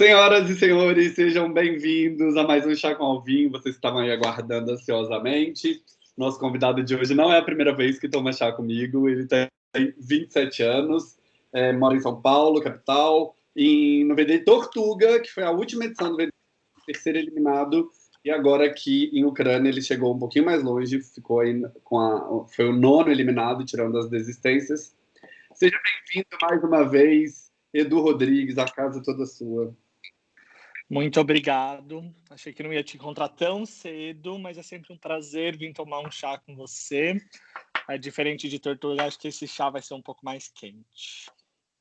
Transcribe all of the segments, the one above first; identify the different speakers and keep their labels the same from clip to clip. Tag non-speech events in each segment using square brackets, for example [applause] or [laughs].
Speaker 1: Senhoras e senhores, sejam bem-vindos a mais um Chá com Alvinho. Vocês estavam aí aguardando ansiosamente. Nosso convidado de hoje não é a primeira vez que toma chá comigo. Ele tem 27 anos, é, mora em São Paulo, capital, em, no VD Tortuga, que foi a última edição do VD, terceiro eliminado. E agora aqui em Ucrânia ele chegou um pouquinho mais longe, ficou aí com a, foi o nono eliminado, tirando as desistências. Seja bem-vindo mais uma vez, Edu Rodrigues, a casa toda sua.
Speaker 2: Muito obrigado. Achei que não ia te encontrar tão cedo, mas é sempre um prazer vir tomar um chá com você. É diferente de tortuga, acho que esse chá vai ser um pouco mais quente.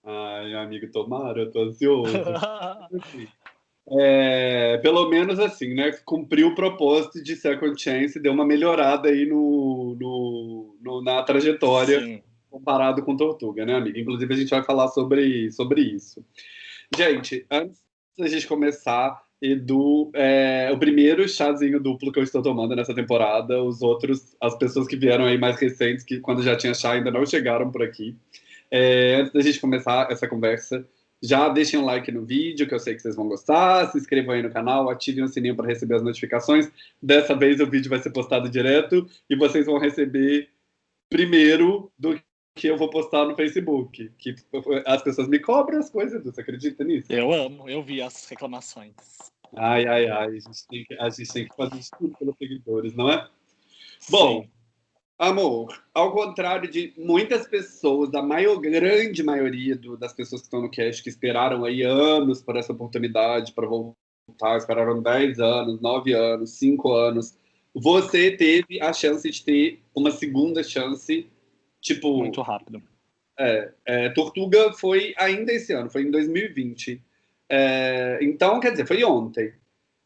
Speaker 1: Ai, amigo, tomara, eu tô ansioso. [laughs] é, pelo menos assim, né? Cumpriu o propósito de Second Chance, deu uma melhorada aí no, no, no na trajetória Sim. comparado com Tortuga, né, amigo? Inclusive, a gente vai falar sobre, sobre isso. Gente, antes da gente começar, Edu, é, o primeiro chazinho duplo que eu estou tomando nessa temporada, os outros, as pessoas que vieram aí mais recentes, que quando já tinha chá ainda não chegaram por aqui. É, antes da gente começar essa conversa, já deixem um like no vídeo, que eu sei que vocês vão gostar, se inscrevam aí no canal, ativem o sininho para receber as notificações. Dessa vez o vídeo vai ser postado direto e vocês vão receber primeiro do que eu vou postar no Facebook. Que as pessoas me cobram as coisas, você acredita nisso?
Speaker 2: Eu amo, eu vi as reclamações.
Speaker 1: Ai, ai, ai, a gente tem que, a gente tem que fazer isso tudo pelos seguidores, não é? Bom, Sim. amor, ao contrário de muitas pessoas, da maior, grande maioria do, das pessoas que estão no cast, que esperaram aí anos por essa oportunidade para voltar, esperaram 10 anos, 9 anos, 5 anos, você teve a chance de ter uma segunda chance Tipo.
Speaker 2: Muito rápido.
Speaker 1: É, é, Tortuga foi ainda esse ano, foi em 2020. É, então, quer dizer, foi ontem.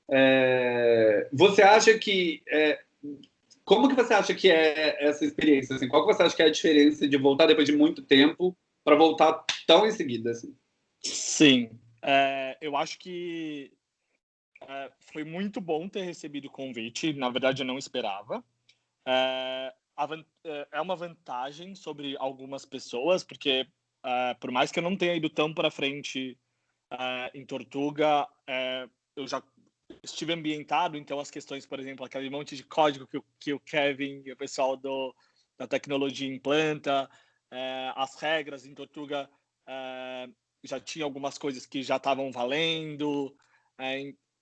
Speaker 1: É, você acha que. É, como que você acha que é essa experiência? Assim? Qual que você acha que é a diferença de voltar depois de muito tempo para voltar tão em seguida? Assim?
Speaker 2: Sim. É, eu acho que foi muito bom ter recebido o convite. Na verdade, eu não esperava. É, é, é uma vantagem sobre algumas pessoas, porque uh, por mais que eu não tenha ido tão para frente uh, em Tortuga, uh, eu já estive ambientado, então as questões, por exemplo, aquele monte de código que, que o Kevin e o pessoal do, da tecnologia implanta, as regras em Tortuga já tinha algumas coisas que já estavam valendo,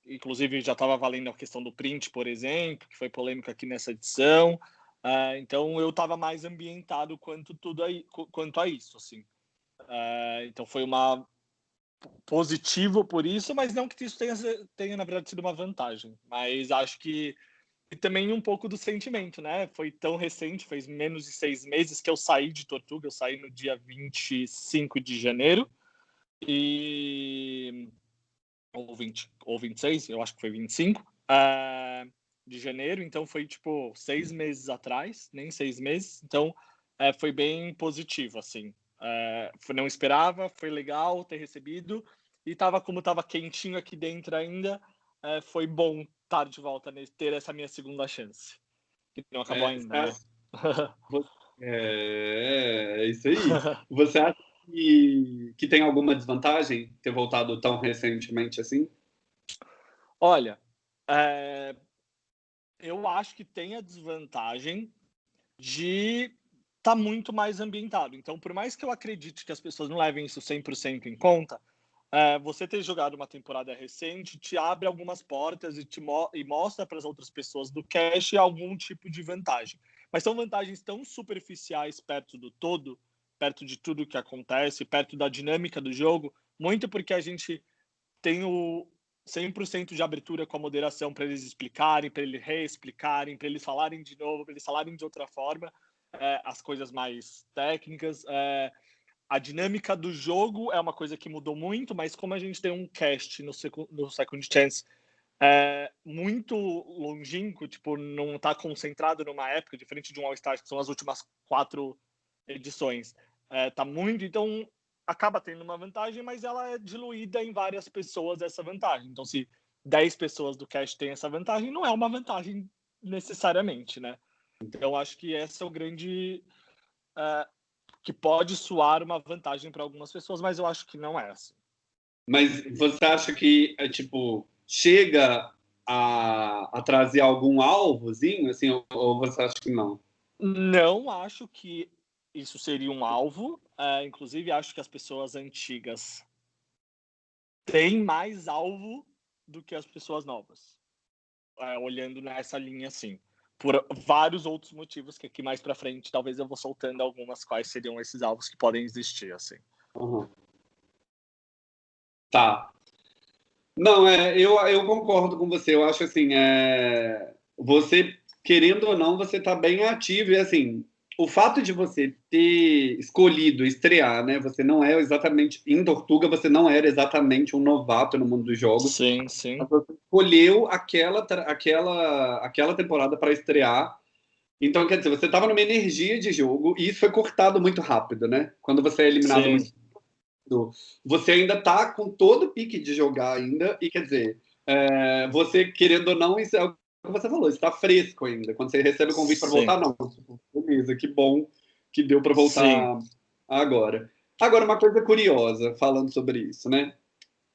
Speaker 2: inclusive já estava valendo a questão do print, por exemplo, que foi polêmica aqui nessa edição. Uh, então eu estava mais ambientado quanto tudo aí, quanto a isso, assim. Uh, então foi uma positivo por isso, mas não que isso tenha, tenha na verdade sido uma vantagem. Mas acho que e também um pouco do sentimento, né? Foi tão recente, fez menos de seis meses que eu saí de Tortuga, eu saí no dia 25 de janeiro e ou 20 ou 26, eu acho que foi 25. Uh, de janeiro, então foi tipo seis meses atrás, nem seis meses, então é, foi bem positivo, assim. É, não esperava, foi legal ter recebido e tava como tava quentinho aqui dentro ainda, é, foi bom estar de volta, né, ter essa minha segunda chance, que não acabou é, ainda. Né?
Speaker 1: É, é, isso aí. [laughs] Você acha que, que tem alguma desvantagem ter voltado tão recentemente assim?
Speaker 2: Olha, é, eu acho que tem a desvantagem de estar tá muito mais ambientado. Então, por mais que eu acredite que as pessoas não levem isso 100% em conta, é, você ter jogado uma temporada recente te abre algumas portas e, te mo e mostra para as outras pessoas do cash algum tipo de vantagem. Mas são vantagens tão superficiais perto do todo, perto de tudo que acontece, perto da dinâmica do jogo, muito porque a gente tem o, 100% de abertura com a moderação para eles explicarem, para eles reexplicarem, para eles falarem de novo, para eles falarem de outra forma, é, as coisas mais técnicas. É, a dinâmica do jogo é uma coisa que mudou muito, mas como a gente tem um cast no, no Second Chance é, muito longínquo, tipo, não está concentrado numa época, diferente de um All-Star, que são as últimas quatro edições. É, tá muito, então acaba tendo uma vantagem, mas ela é diluída em várias pessoas essa vantagem. Então, se 10 pessoas do cash têm essa vantagem, não é uma vantagem necessariamente, né? Então, acho que essa é o grande. Uh, que pode soar uma vantagem para algumas pessoas, mas eu acho que não é assim.
Speaker 1: Mas você acha que, é, tipo, chega a, a trazer algum alvozinho, assim, ou, ou você acha que não?
Speaker 2: Não acho que isso seria um alvo. É, inclusive, acho que as pessoas antigas têm mais alvo do que as pessoas novas. É, olhando nessa linha, assim. Por vários outros motivos que aqui mais para frente talvez eu vou soltando algumas quais seriam esses alvos que podem existir, assim.
Speaker 1: Uhum. Tá. Não, é, eu, eu concordo com você. Eu acho assim, é, você, querendo ou não, você está bem ativo. E assim, o fato de você ter escolhido estrear, né? Você não é exatamente em Tortuga, você não era exatamente um novato no mundo dos jogos.
Speaker 2: Sim, sim.
Speaker 1: Você escolheu aquela aquela aquela temporada para estrear. Então, quer dizer, você estava numa energia de jogo e isso foi cortado muito rápido, né? Quando você é eliminado sim. muito você ainda está com todo o pique de jogar ainda, e quer dizer, é, você querendo ou não, isso é o que você falou, está fresco ainda. Quando você recebe o convite para voltar, não. Tipo, beleza, que bom que deu para voltar Sim. agora. Agora, uma coisa curiosa, falando sobre isso, né?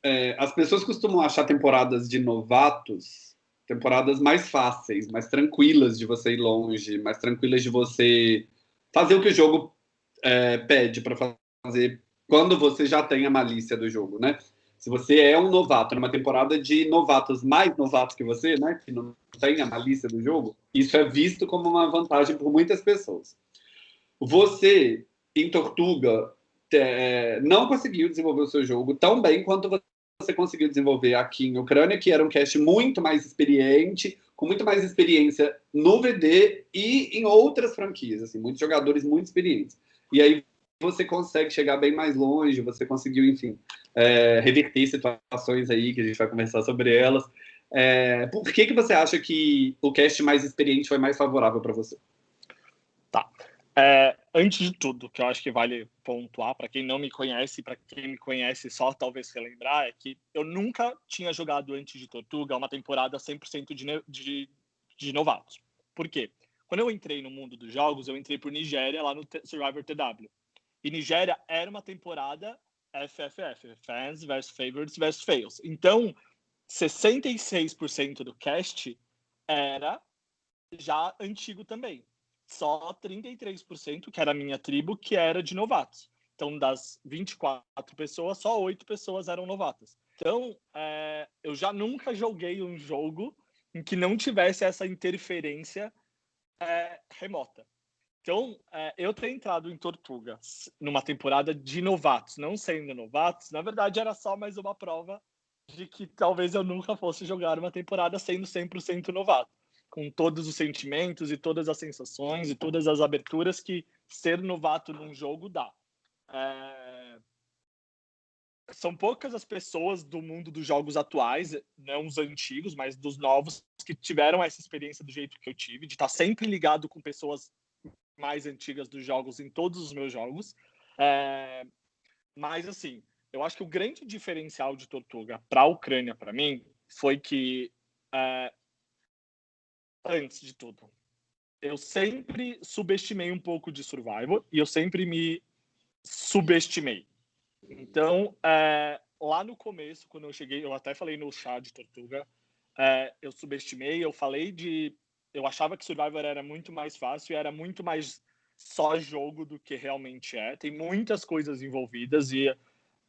Speaker 1: É, as pessoas costumam achar temporadas de novatos temporadas mais fáceis, mais tranquilas de você ir longe, mais tranquilas de você fazer o que o jogo é, pede para fazer quando você já tem a malícia do jogo, né? Se você é um novato numa temporada de novatos mais novatos que você, né, que não tem a malícia do jogo, isso é visto como uma vantagem por muitas pessoas. Você, em Tortuga, é, não conseguiu desenvolver o seu jogo tão bem quanto você conseguiu desenvolver aqui em Ucrânia, que era um cast muito mais experiente, com muito mais experiência no VD e em outras franquias, assim, muitos jogadores muito experientes. E aí você consegue chegar bem mais longe, você conseguiu, enfim, é, reverter situações aí, que a gente vai conversar sobre elas. É, por que, que você acha que o cast mais experiente foi mais favorável para você?
Speaker 2: Tá. É, antes de tudo, que eu acho que vale pontuar, para quem não me conhece, para quem me conhece só talvez relembrar, é que eu nunca tinha jogado antes de Tortuga uma temporada 100% de, de, de novatos. Por quê? Quando eu entrei no mundo dos jogos, eu entrei por Nigéria, lá no Survivor TW. E Nigéria era uma temporada FFF, Fans versus Favorites versus Fails. Então, 66% do cast era já antigo também. Só 33%, que era a minha tribo, que era de novatos. Então, das 24 pessoas, só 8 pessoas eram novatas. Então, é, eu já nunca joguei um jogo em que não tivesse essa interferência é, remota. Então, é, eu ter entrado em Tortuga numa temporada de novatos, não sendo novatos, na verdade era só mais uma prova de que talvez eu nunca fosse jogar uma temporada sendo 100% novato, com todos os sentimentos e todas as sensações e todas as aberturas que ser novato num jogo dá. É... São poucas as pessoas do mundo dos jogos atuais, não os antigos, mas dos novos, que tiveram essa experiência do jeito que eu tive, de estar sempre ligado com pessoas mais antigas dos jogos em todos os meus jogos. É, mas, assim, eu acho que o grande diferencial de Tortuga para a Ucrânia, para mim, foi que, é, antes de tudo, eu sempre subestimei um pouco de Survival e eu sempre me subestimei. Então, é, lá no começo, quando eu cheguei, eu até falei no chá de Tortuga, é, eu subestimei, eu falei de eu achava que Survivor era muito mais fácil e era muito mais só jogo do que realmente é. Tem muitas coisas envolvidas e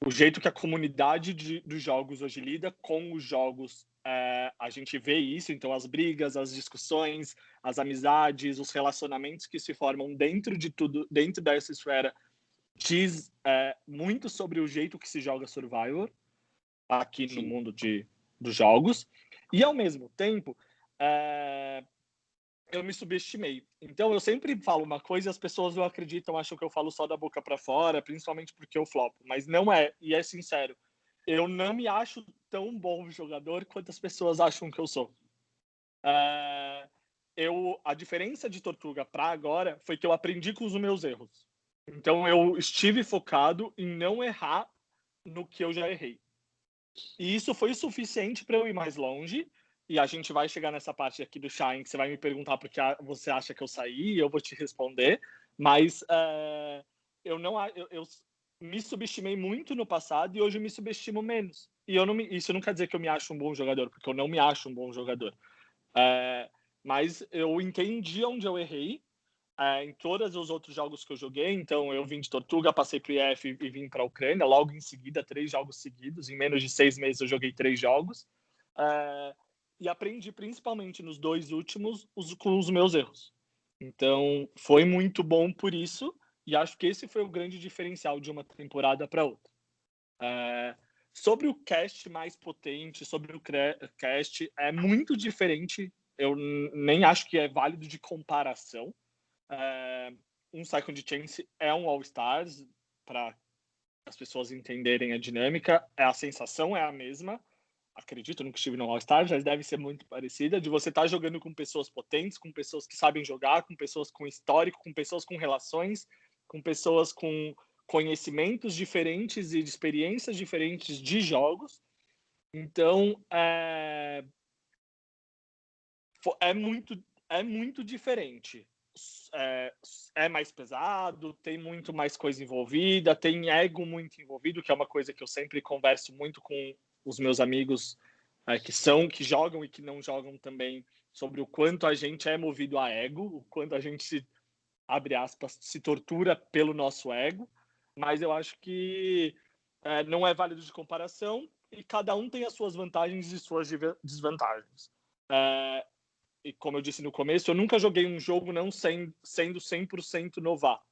Speaker 2: o jeito que a comunidade de, dos jogos hoje lida com os jogos, é, a gente vê isso. Então, as brigas, as discussões, as amizades, os relacionamentos que se formam dentro de tudo, dentro dessa esfera, diz é, muito sobre o jeito que se joga Survivor aqui Sim. no mundo de, dos jogos. E, ao mesmo tempo, é, eu me subestimei. Então eu sempre falo uma coisa e as pessoas não acreditam, acham que eu falo só da boca para fora, principalmente porque eu flopo, mas não é, e é sincero. Eu não me acho tão bom jogador quanto as pessoas acham que eu sou. É, eu, a diferença de Tortuga para agora foi que eu aprendi com os meus erros. Então eu estive focado em não errar no que eu já errei. E isso foi o suficiente para eu ir mais longe e a gente vai chegar nessa parte aqui do Shine, que você vai me perguntar porque você acha que eu saí, e eu vou te responder, mas é, eu não eu, eu, me subestimei muito no passado e hoje eu me subestimo menos. E eu não me, isso não quer dizer que eu me acho um bom jogador, porque eu não me acho um bom jogador. É, mas eu entendi onde eu errei é, em todos os outros jogos que eu joguei. Então, eu vim de Tortuga, passei para o IF e vim para a Ucrânia. Logo em seguida, três jogos seguidos. Em menos de seis meses, eu joguei três jogos. E aprendi principalmente nos dois últimos os, com os meus erros. Então, foi muito bom por isso. E acho que esse foi o grande diferencial de uma temporada para outra. É, sobre o cast mais potente, sobre o cast, é muito diferente. Eu nem acho que é válido de comparação. É, um Second Chance é um All-Stars, para as pessoas entenderem a dinâmica. É a sensação é a mesma. Acredito, nunca estive no All-Stars, mas deve ser muito parecida. De você estar tá jogando com pessoas potentes, com pessoas que sabem jogar, com pessoas com histórico, com pessoas com relações com pessoas com conhecimentos diferentes e de experiências diferentes de jogos. Então, é, é, muito, é muito diferente. É, é, mais pesado, tem muito mais coisa envolvida, tem ego muito envolvido, que é uma coisa que eu sempre converso muito com os meus amigos é, que são, que jogam e que não jogam também, sobre o quanto a gente é movido a ego, o quanto a gente se abre aspas, se tortura pelo nosso ego, mas eu acho que é, não é válido de comparação e cada um tem as suas vantagens e suas desvantagens. É, e como eu disse no começo, eu nunca joguei um jogo não sem, sendo 100% novato.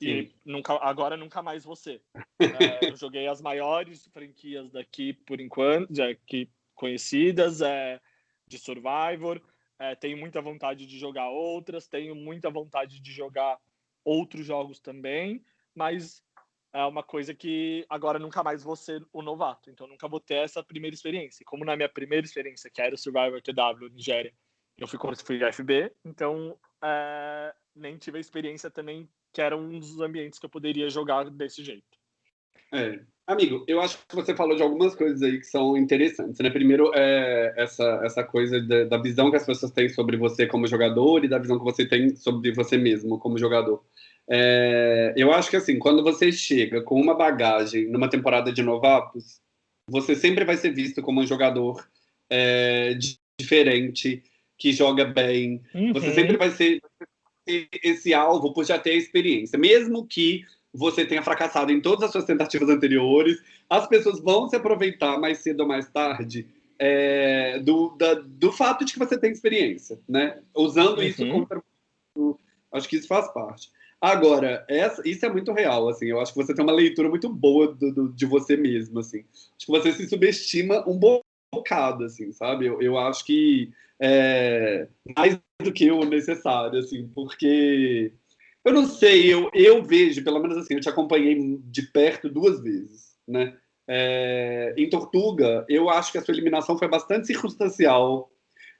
Speaker 2: E nunca, agora nunca mais você. É, [laughs] eu joguei as maiores franquias daqui por enquanto, aqui conhecidas, é, de Survivor é, tenho muita vontade de jogar outras, tenho muita vontade de jogar outros jogos também, mas é uma coisa que agora nunca mais vou ser o novato, então nunca vou ter essa primeira experiência. Como na minha primeira experiência, que era o Survivor TW Nigéria, eu fui, fui FB, então é, nem tive a experiência também que era um dos ambientes que eu poderia jogar desse jeito.
Speaker 1: É. Amigo, eu acho que você falou de algumas coisas aí que são interessantes, né? Primeiro, é essa, essa coisa da, da, visão que as pessoas têm sobre você como jogador e da visão que você tem sobre você mesmo como jogador. É, eu acho que, assim, quando você chega com uma bagagem numa temporada de novatos, você sempre vai ser visto como um jogador é, diferente, que joga bem. Uhum. Você sempre vai ser esse alvo por já ter experiência. Mesmo que você tenha fracassado em todas as suas tentativas anteriores, as pessoas vão se aproveitar mais cedo ou mais tarde é, do, da, do fato de que você tem experiência, né? Usando uhum. isso contra. Acho que isso faz parte. Agora, essa, isso é muito real, assim. Eu acho que você tem uma leitura muito boa do, do, de você mesmo, assim. Acho que você se subestima um bocado, assim, sabe? Eu, eu acho que é, mais do que o necessário, assim, porque eu não sei, eu, eu vejo, pelo menos assim, eu te acompanhei de perto duas vezes, né? É, em Tortuga, eu acho que a sua eliminação foi bastante circunstancial.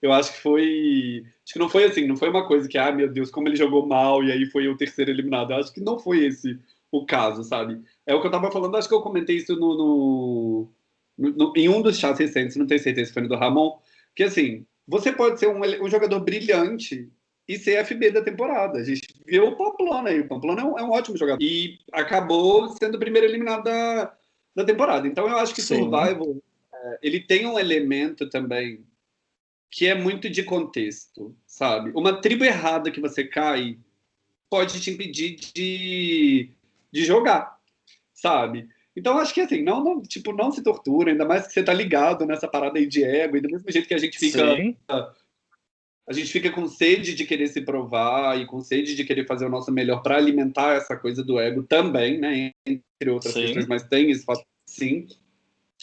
Speaker 1: Eu acho que foi. Acho que não foi assim, não foi uma coisa que, ah, meu Deus, como ele jogou mal e aí foi o terceiro eliminado. Eu acho que não foi esse o caso, sabe? É o que eu tava falando, acho que eu comentei isso no, no, no, em um dos chats recentes, não tenho certeza se foi no do Ramon, que assim, você pode ser um, um jogador brilhante e ser FB da temporada. A gente viu o Pamplona aí. O Pamplona é um, é um ótimo jogador. E acabou sendo o primeiro eliminado da, da temporada. Então eu acho que Sim. Survival é, ele tem um elemento também que é muito de contexto, sabe? Uma tribo errada que você cai pode te impedir de, de jogar, sabe? Então acho que assim, não, não, tipo, não se tortura, ainda mais que você tá ligado nessa parada aí de ego, e do mesmo jeito que a gente fica Sim a gente fica com sede de querer se provar e com sede de querer fazer o nosso melhor para alimentar essa coisa do ego também, né? Entre outras sim. questões, mas tem isso, sim.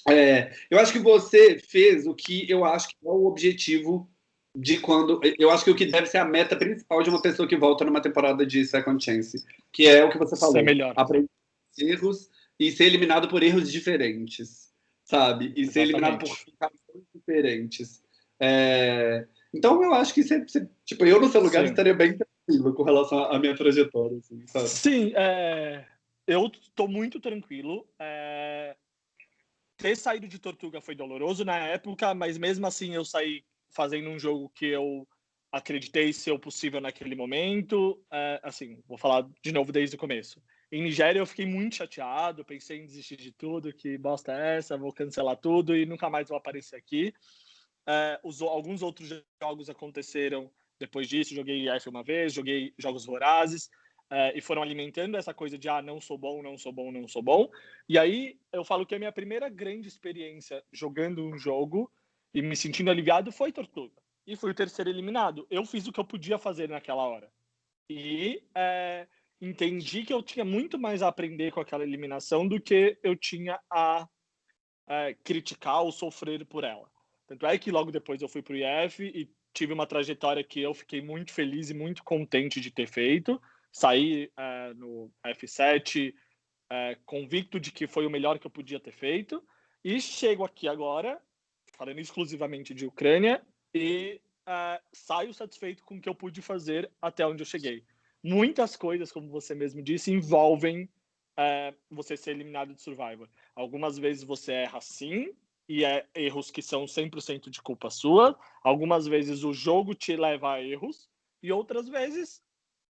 Speaker 1: É, eu acho que você fez o que eu acho que é o objetivo de quando. Eu acho que o que deve ser a meta principal de uma pessoa que volta numa temporada de Second Chance, que é o que você falou.
Speaker 2: Ser melhor.
Speaker 1: Aprender erros e ser eliminado por erros diferentes, sabe? E Exatamente. ser eliminado por ficações diferentes. É, então eu acho que você, você tipo, eu no seu lugar Sim. estaria bem tranquilo com relação à minha trajetória, assim, sabe?
Speaker 2: Sim, é... eu estou muito tranquilo. É... Ter saído de Tortuga foi doloroso na época, mas mesmo assim eu saí fazendo um jogo que eu acreditei ser o possível naquele momento. É, assim, vou falar de novo desde o começo. Em Nigéria eu fiquei muito chateado, pensei em desistir de tudo, que bosta é essa, vou cancelar tudo e nunca mais vou aparecer aqui. É, os, alguns outros jogos aconteceram depois disso, joguei F uma vez, joguei jogos vorazes, é, e foram alimentando essa coisa de, ah, não sou bom, não sou bom, não sou bom. E aí eu falo que a minha primeira grande experiência jogando um jogo e me sentindo aliviado foi Tortuga. E fui o terceiro eliminado. Eu fiz o que eu podia fazer naquela hora. E é, entendi que eu tinha muito mais a aprender com aquela eliminação do que eu tinha a é, criticar ou sofrer por ela. Tanto é que logo depois eu fui para o IF e tive uma trajetória que eu fiquei muito feliz e muito contente de ter feito. Saí é, no F7 é, convicto de que foi o melhor que eu podia ter feito. E chego aqui agora, falando exclusivamente de Ucrânia, e é, saio satisfeito com o que eu pude fazer até onde eu cheguei muitas coisas, como você mesmo disse, envolvem é, você ser eliminado de Survivor. Algumas vezes você erra sim, e é erros que são 100% de culpa sua. Algumas vezes o jogo te leva a erros, e outras vezes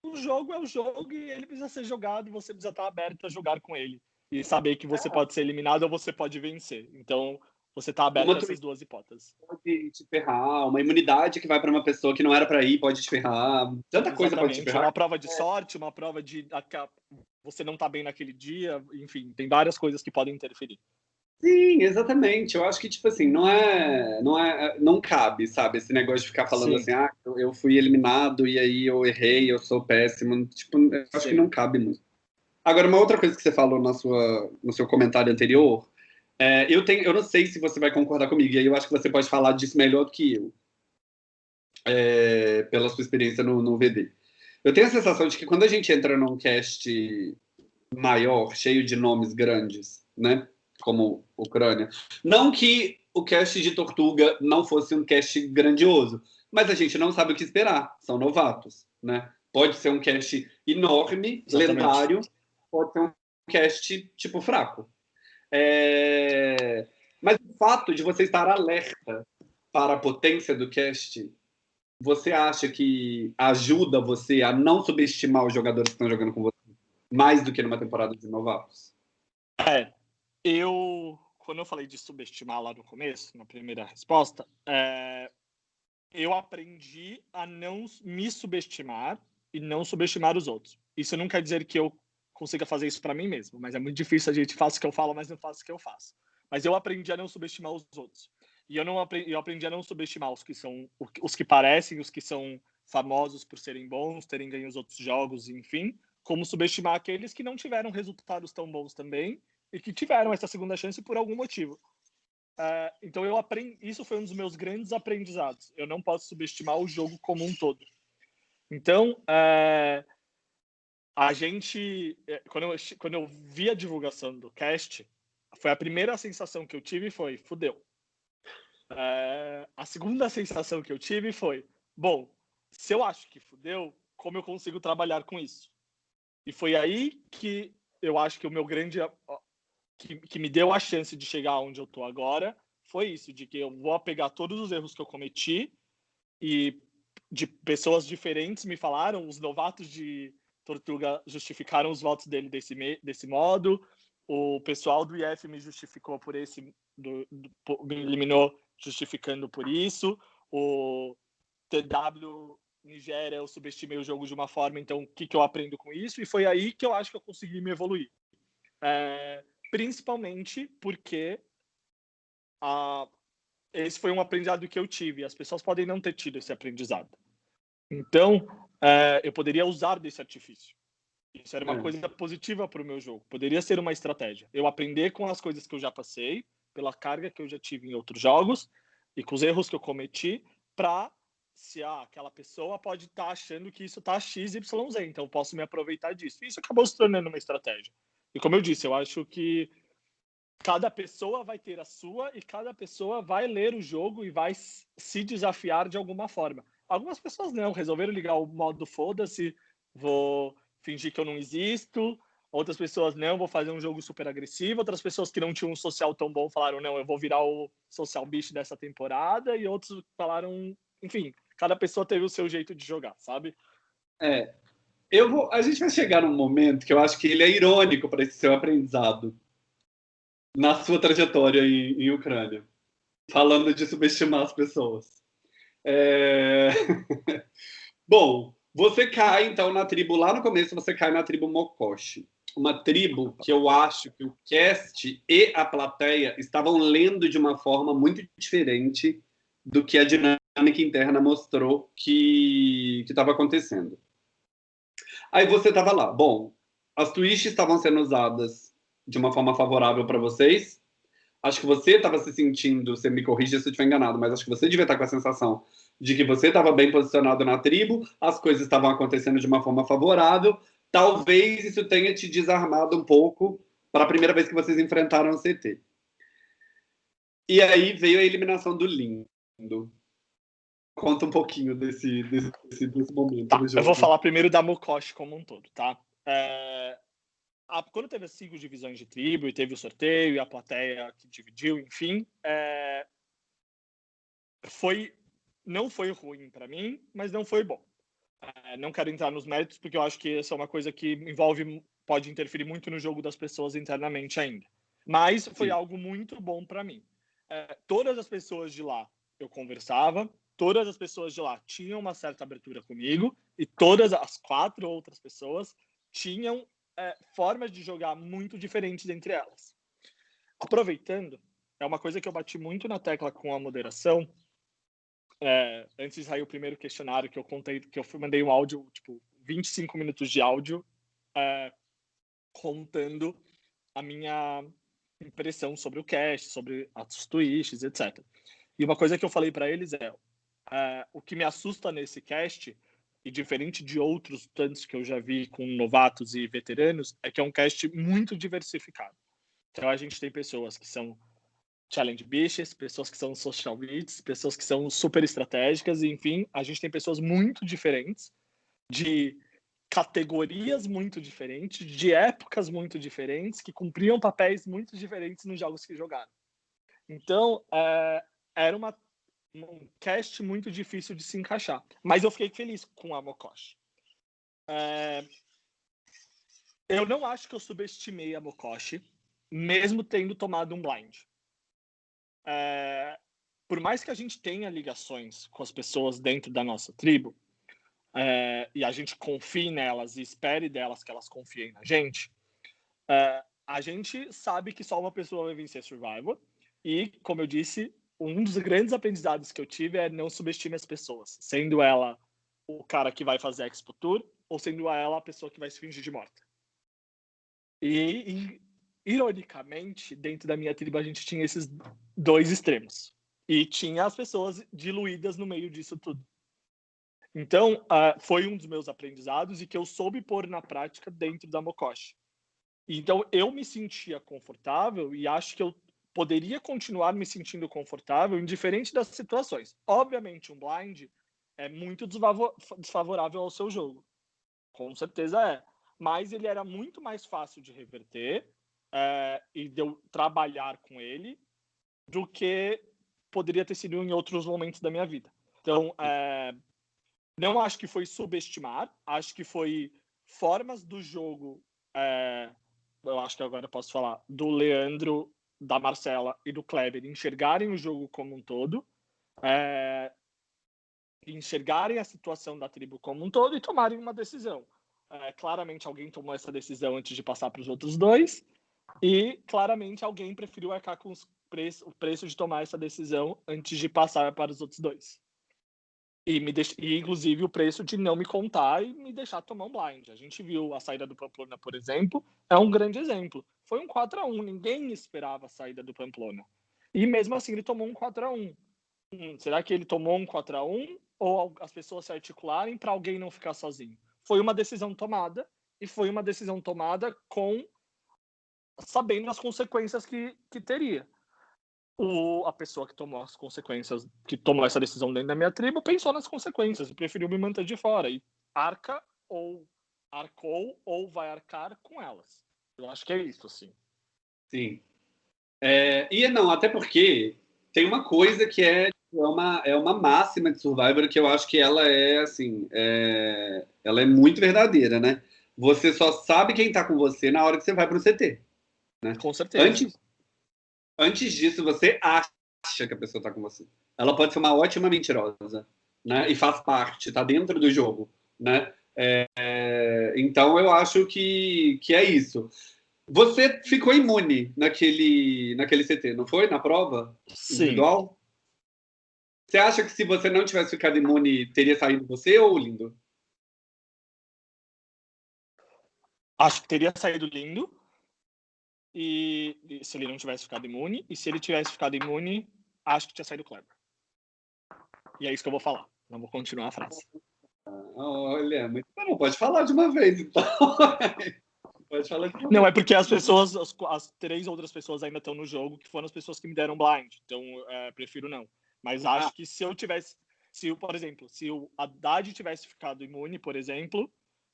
Speaker 2: o jogo é o jogo e ele precisa ser jogado e você precisa estar aberto a jogar com ele. E saber que você pode ser eliminado ou você pode vencer. Então, você está aberto a essas duas hipóteses.
Speaker 1: Pode te ferrar, uma imunidade que vai para uma pessoa que não era para ir pode te ferrar. Tanta Exatamente. coisa pode te ferrar.
Speaker 2: Uma prova de sorte, uma prova de você não tá bem naquele dia, enfim, tem várias coisas que podem interferir.
Speaker 1: Sim, exatamente. Eu acho que tipo assim, não é, não é, não cabe, sabe, esse negócio de ficar falando Sim. assim, ah, eu fui eliminado e aí eu errei, eu sou péssimo, tipo, eu acho Sim. que não cabe muito. Agora, uma outra coisa que você falou na sua, no seu comentário anterior é, eu, tenho, eu não sei se você vai concordar comigo, e aí eu acho que você pode falar disso melhor do que eu, é, pela sua experiência no, no VD. Eu tenho a sensação de que quando a gente entra num cast maior, cheio de nomes grandes, né, como Ucrânia, não que o cast de Tortuga não fosse um cast grandioso, mas a gente não sabe o que esperar, são novatos, né? Pode ser um cast enorme, Exatamente. lendário, pode ser um cast tipo fraco. É... Mas o fato de você estar alerta para a potência do cast, você acha que ajuda você a não subestimar os jogadores que estão jogando com você mais do que numa temporada de novatos?
Speaker 2: É, eu quando eu falei de subestimar lá no começo, na primeira resposta, é, eu aprendi a não me subestimar e não subestimar os outros. Isso não quer dizer que eu consiga fazer isso para mim mesmo, mas é muito difícil a gente faça o que eu falo, mas não faço o que eu faço. Mas eu aprendi a não subestimar os outros. E eu não aprendi, eu aprendi a não subestimar os que são os que parecem, os que são famosos por serem bons, terem ganho os outros jogos, enfim, como subestimar aqueles que não tiveram resultados tão bons também e que tiveram essa segunda chance por algum motivo. Uh, então eu aprendi, isso foi um dos meus grandes aprendizados. Eu não posso subestimar o jogo como um todo. Então, uh, a gente, é, quando eu, quando eu vi a divulgação do cast, foi a primeira sensação que eu tive foi, fudeu. É, a segunda sensação que eu tive foi, bom, se eu acho que fudeu, como eu consigo trabalhar com isso? E foi aí que eu acho que o meu grande, que, que me deu a chance de chegar onde eu tô agora, foi isso, de que eu vou pegar todos os erros que eu cometi e de pessoas diferentes me falaram, os novatos de Tortuga justificaram os votos dele desse, desse modo. O pessoal do IF me justificou por esse, do, do, me eliminou justificando por isso. O TW Nigéria, eu subestimei o jogo de uma forma, então o que, que eu aprendo com isso? E foi aí que eu acho que eu consegui me evoluir. É, principalmente porque a, esse foi um aprendizado que eu tive. As pessoas podem não ter tido esse aprendizado. Então, é, eu poderia usar desse artifício. Isso era uma é. coisa positiva para o meu jogo. Poderia ser uma estratégia. Eu aprender com as coisas que eu já passei, pela carga que eu já tive em outros jogos e com os erros que eu cometi, para se ah, aquela pessoa pode estar tá achando que isso está XYZ, então eu posso me aproveitar disso. Isso acabou se tornando uma estratégia. E como eu disse, eu acho que cada pessoa vai ter a sua e cada pessoa vai ler o jogo e vai se desafiar de alguma forma. Algumas pessoas não, resolveram ligar o modo foda-se, vou fingir que eu não existo. Outras pessoas, não, vou fazer um jogo super agressivo. Outras pessoas que não tinham um social tão bom falaram, não, eu vou virar o social bicho dessa temporada. E outros falaram, enfim, cada pessoa teve o seu jeito de jogar, sabe?
Speaker 1: É. eu vou, a gente vai chegar num momento que eu acho que ele é irônico para esse seu aprendizado na sua trajetória em, em Ucrânia, falando de subestimar as pessoas. É... [laughs] Bom, você cai então na tribo lá no começo, você cai na tribo Mokoshi, uma tribo que eu acho que o cast e a plateia estavam lendo de uma forma muito diferente do que a dinâmica interna mostrou que estava acontecendo. Aí você estava lá. Bom, as twists estavam sendo usadas de uma forma favorável para vocês. Acho que você estava se sentindo, você me corrija se eu estiver enganado, mas acho que você devia estar com a sensação de que você estava bem posicionado na tribo, as coisas estavam acontecendo de uma forma favorável. Talvez isso tenha te desarmado um pouco para a primeira vez que vocês enfrentaram o CT. E aí veio a eliminação do Lindo. Conta um pouquinho desse, desse, desse momento.
Speaker 2: Tá, eu vou falar primeiro da Mokoshi como um todo, tá? É, a, quando teve as cinco divisões de tribo e teve o sorteio e a plateia que dividiu, enfim, é, foi não foi ruim para mim, mas não foi bom. É, não quero entrar nos méritos porque eu acho que essa é uma coisa que envolve pode interferir muito no jogo das pessoas internamente ainda. Mas foi Sim. algo muito bom para mim. É, todas as pessoas de lá eu conversava, todas as pessoas de lá tinham uma certa abertura comigo e todas as quatro outras pessoas tinham é, formas de jogar muito diferentes entre elas. Aproveitando, é uma coisa que eu bati muito na tecla com a moderação. É, antes de sair o primeiro questionário que eu contei, que eu mandei um áudio, tipo, 25 minutos de áudio, é, contando a minha impressão sobre o cast, sobre as twists, etc. E uma coisa que eu falei para eles é: Uh, o que me assusta nesse cast, e diferente de outros tantos que eu já vi com novatos e veteranos, é que é um cast muito diversificado. Então a gente tem pessoas que são challenge bitches, pessoas que são social beats, pessoas que são super estratégicas, enfim, a gente tem pessoas muito diferentes, de categorias muito diferentes, de épocas muito diferentes, que cumpriam papéis muito diferentes nos jogos que jogaram. Então, é, era uma um cast muito difícil de se encaixar. Mas eu fiquei feliz com a Mokoshi. É... Eu não acho que eu subestimei a Mokoshi, mesmo tendo tomado um blind. É... Por mais que a gente tenha ligações com as pessoas dentro da nossa tribo, é... e a gente confie nelas e espere delas que elas confiem na gente, é, a gente sabe que só uma pessoa vai vencer Survivor. E, como eu disse, um dos grandes aprendizados que eu tive é não subestime as pessoas, sendo ela o cara que vai fazer a Expo Tour ou sendo ela a pessoa que vai se fingir de morta. E, e ironicamente, dentro da minha tribo a gente tinha esses dois extremos. E tinha as pessoas diluídas no meio disso tudo. Então, uh, foi um dos meus aprendizados e que eu soube pôr na prática dentro da Mokoshi. Então, eu me sentia confortável e acho que eu poderia continuar me sentindo confortável, indiferente das situações. Obviamente, um blind é muito desfavorável ao seu jogo. Com certeza é. Mas ele era muito mais fácil de reverter é, e de eu trabalhar com ele do que poderia ter sido em outros momentos da minha vida. Então, é, não acho que foi subestimar, acho que foi formas do jogo. É, eu acho que agora posso falar do Leandro da Marcela e do Kleber enxergarem o jogo como um todo, é, enxergarem a situação da tribo como um todo e tomarem uma decisão. É, claramente alguém tomou essa decisão antes de passar para os outros dois e claramente alguém preferiu arcar com preço, o preço de tomar essa decisão antes de passar para os outros dois. E, me deix... e inclusive o preço de não me contar e me deixar tomar um blind. A gente viu a saída do Pamplona, por exemplo, é um grande exemplo. Foi um 4 a 1 ninguém esperava a saída do Pamplona. E mesmo assim ele tomou um 4 a 1 hum, Será que ele tomou um 4 a 1 ou as pessoas se articularem para alguém não ficar sozinho? Foi uma decisão tomada e foi uma decisão tomada com sabendo as consequências que, que teria o, a pessoa que tomou as consequências, que tomou essa decisão dentro da minha tribo, pensou nas consequências e preferiu me manter de fora. E arca ou arcou ou vai arcar com elas. Eu acho que é isso, assim.
Speaker 1: Sim. É, e não, até porque tem uma coisa que é é uma, é uma máxima de Survivor que eu acho que ela é, assim, é, ela é muito verdadeira, né? Você só sabe quem tá com você na hora que você vai pro CT. Né?
Speaker 2: Com certeza.
Speaker 1: Antes, antes disso, você acha que a pessoa tá com você. Ela pode ser uma ótima mentirosa, né? E faz parte, tá dentro do jogo, né? É, então eu acho que, que é isso. Você ficou imune naquele, naquele CT, não foi? Na prova
Speaker 2: Sim. individual?
Speaker 1: Você acha que se você não tivesse ficado imune, teria saído você ou lindo?
Speaker 2: Acho que teria saído lindo. E, e, se ele não tivesse ficado imune. E se ele tivesse ficado imune, acho que tinha saído Kleber. E é isso que eu vou falar. Não vou continuar a frase.
Speaker 1: Olha, mas não pode falar de uma vez, então. [laughs]
Speaker 2: pode falar de uma Não, vez. é porque as pessoas, as, as, três outras pessoas ainda estão no jogo, que foram as pessoas que me deram blind. Então, é, prefiro não. Mas ah. acho que se eu tivesse, se por exemplo, se o Haddad tivesse ficado imune, por exemplo,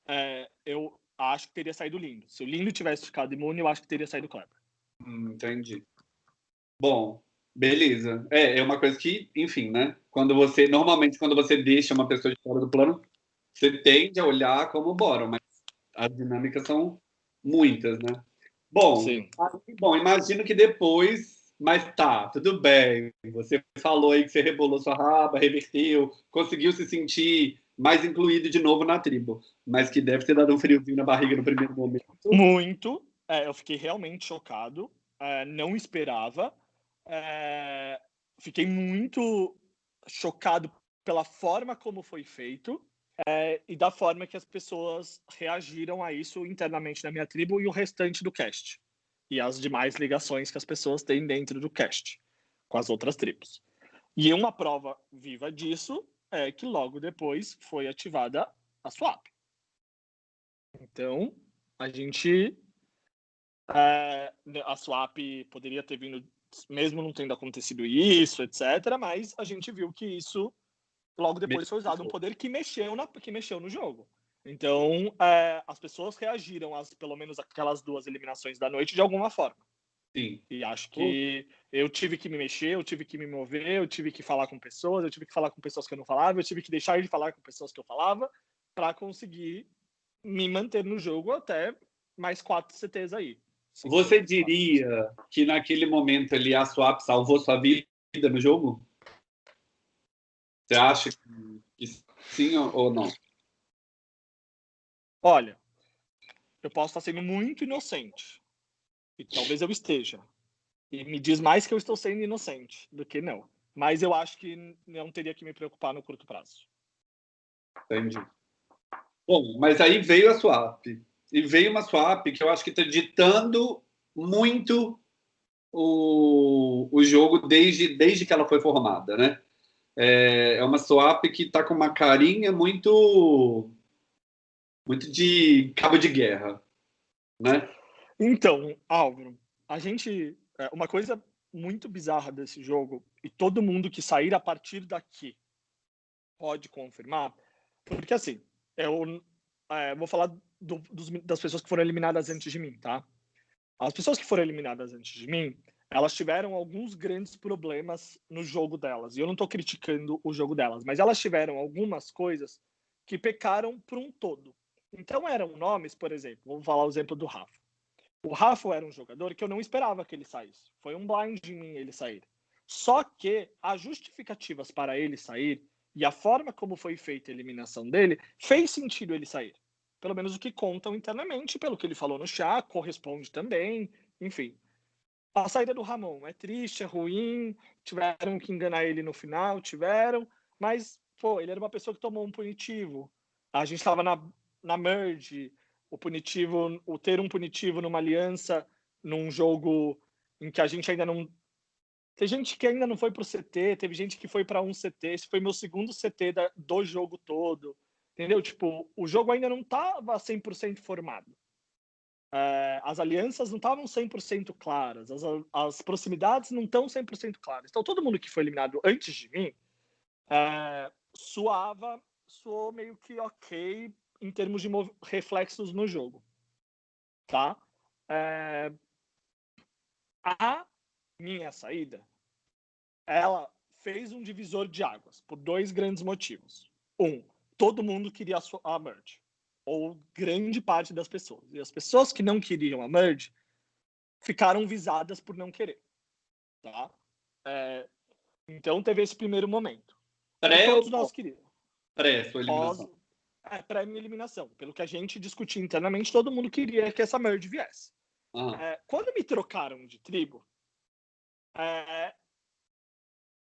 Speaker 2: é, eu acho que teria saído lindo. Se o lindo tivesse ficado imune, eu acho que teria saído Kleber.
Speaker 1: Hum, entendi. Bom, beleza. É, é uma coisa que, enfim, né? Quando você, normalmente, quando você deixa uma pessoa de fora do plano, você tende a olhar como bora, mas as dinâmicas são muitas, né? Bom, Sim. bom, imagino que depois mas tá, tudo bem. Você falou aí que você rebolou sua raba, reverteu, conseguiu se sentir mais incluído de novo na tribo. Mas que deve ter dado um friozinho na barriga no primeiro momento.
Speaker 2: Muito. É, eu fiquei realmente chocado. É, não esperava. É, fiquei muito chocado pela forma como foi feito. É, e da forma que as pessoas reagiram a isso internamente na minha tribo e o restante do cast e as demais ligações que as pessoas têm dentro do cast com as outras tribos. E uma prova viva disso é que logo depois foi ativada a swap. Então, a gente. É, a swap poderia ter vindo, mesmo não tendo acontecido isso, etc., mas a gente viu que isso logo depois foi usado um poder que mexeu, na, que mexeu no jogo. Então, é, as pessoas reagiram às, pelo menos, aquelas duas eliminações da noite de alguma forma.
Speaker 1: Sim.
Speaker 2: E acho que eu tive que me mexer, eu tive que me mover, eu tive que falar com pessoas, eu tive que falar com pessoas que eu não falava, eu tive que deixar de falar com pessoas que eu falava para conseguir me manter no jogo até mais quatro CTs aí.
Speaker 1: Você diria que naquele momento ali a Swap salvou sua vida no jogo? Você acha que sim ou não?
Speaker 2: Olha, eu posso estar sendo muito inocente. E talvez eu esteja. E me diz mais que eu estou sendo inocente do que não. Mas eu acho que não teria que me preocupar no curto prazo.
Speaker 1: Entendi. Bom, mas aí veio a swap. E veio uma swap que eu acho que está ditando muito o, o jogo desde, desde que ela foi formada, né? É, é uma swap que está com uma carinha muito muito de cabo de guerra, né?
Speaker 2: Então, Álvaro, a gente. É, uma coisa muito bizarra desse jogo, e todo mundo que sair a partir daqui pode confirmar, porque assim, eu é, vou falar do, dos, das pessoas que foram eliminadas antes de mim, tá? As pessoas que foram eliminadas antes de mim, elas tiveram alguns grandes problemas no jogo delas. E eu não estou criticando o jogo delas, mas elas tiveram algumas coisas que pecaram por um todo. Então eram nomes, por exemplo, vamos falar o exemplo do Rafa. O Rafa era um jogador que eu não esperava que ele saísse. Foi um blind em mim ele sair. Só que as justificativas para ele sair e a forma como foi feita a eliminação dele fez sentido ele sair. Pelo menos o que contam internamente, pelo que ele falou no chat, corresponde também, enfim. A saída do Ramon é triste, é ruim, tiveram que enganar ele no final, tiveram, mas, pô, ele era uma pessoa que tomou um punitivo. A gente estava na na merge, o punitivo, o ter um punitivo numa aliança, num jogo em que a gente ainda não. Tem gente que ainda não foi para o CT, teve gente que foi para um CT. Esse foi meu segundo CT da, do jogo todo. Entendeu? Tipo, o jogo ainda não estava 100% formado. É, as alianças não estavam 100% claras, as, as proximidades não estão 100% claras. Então, todo mundo que foi eliminado antes de mim é, suava, soou meio que ok em termos de reflexos no jogo. Tá? É... A minha saída, ela fez um divisor de águas por dois grandes motivos. Um, todo mundo queria a merge, ou grande parte das pessoas. E as pessoas que não queriam a merge ficaram visadas por não querer. Tá? É, então teve esse primeiro momento.
Speaker 1: Pré
Speaker 2: todos nós queríamos.
Speaker 1: Pré sua eliminação. Pós,
Speaker 2: é, pré-eliminação. Pelo que a gente discutiu internamente, todo mundo queria que essa merge viesse. É, quando me trocaram de tribo, é,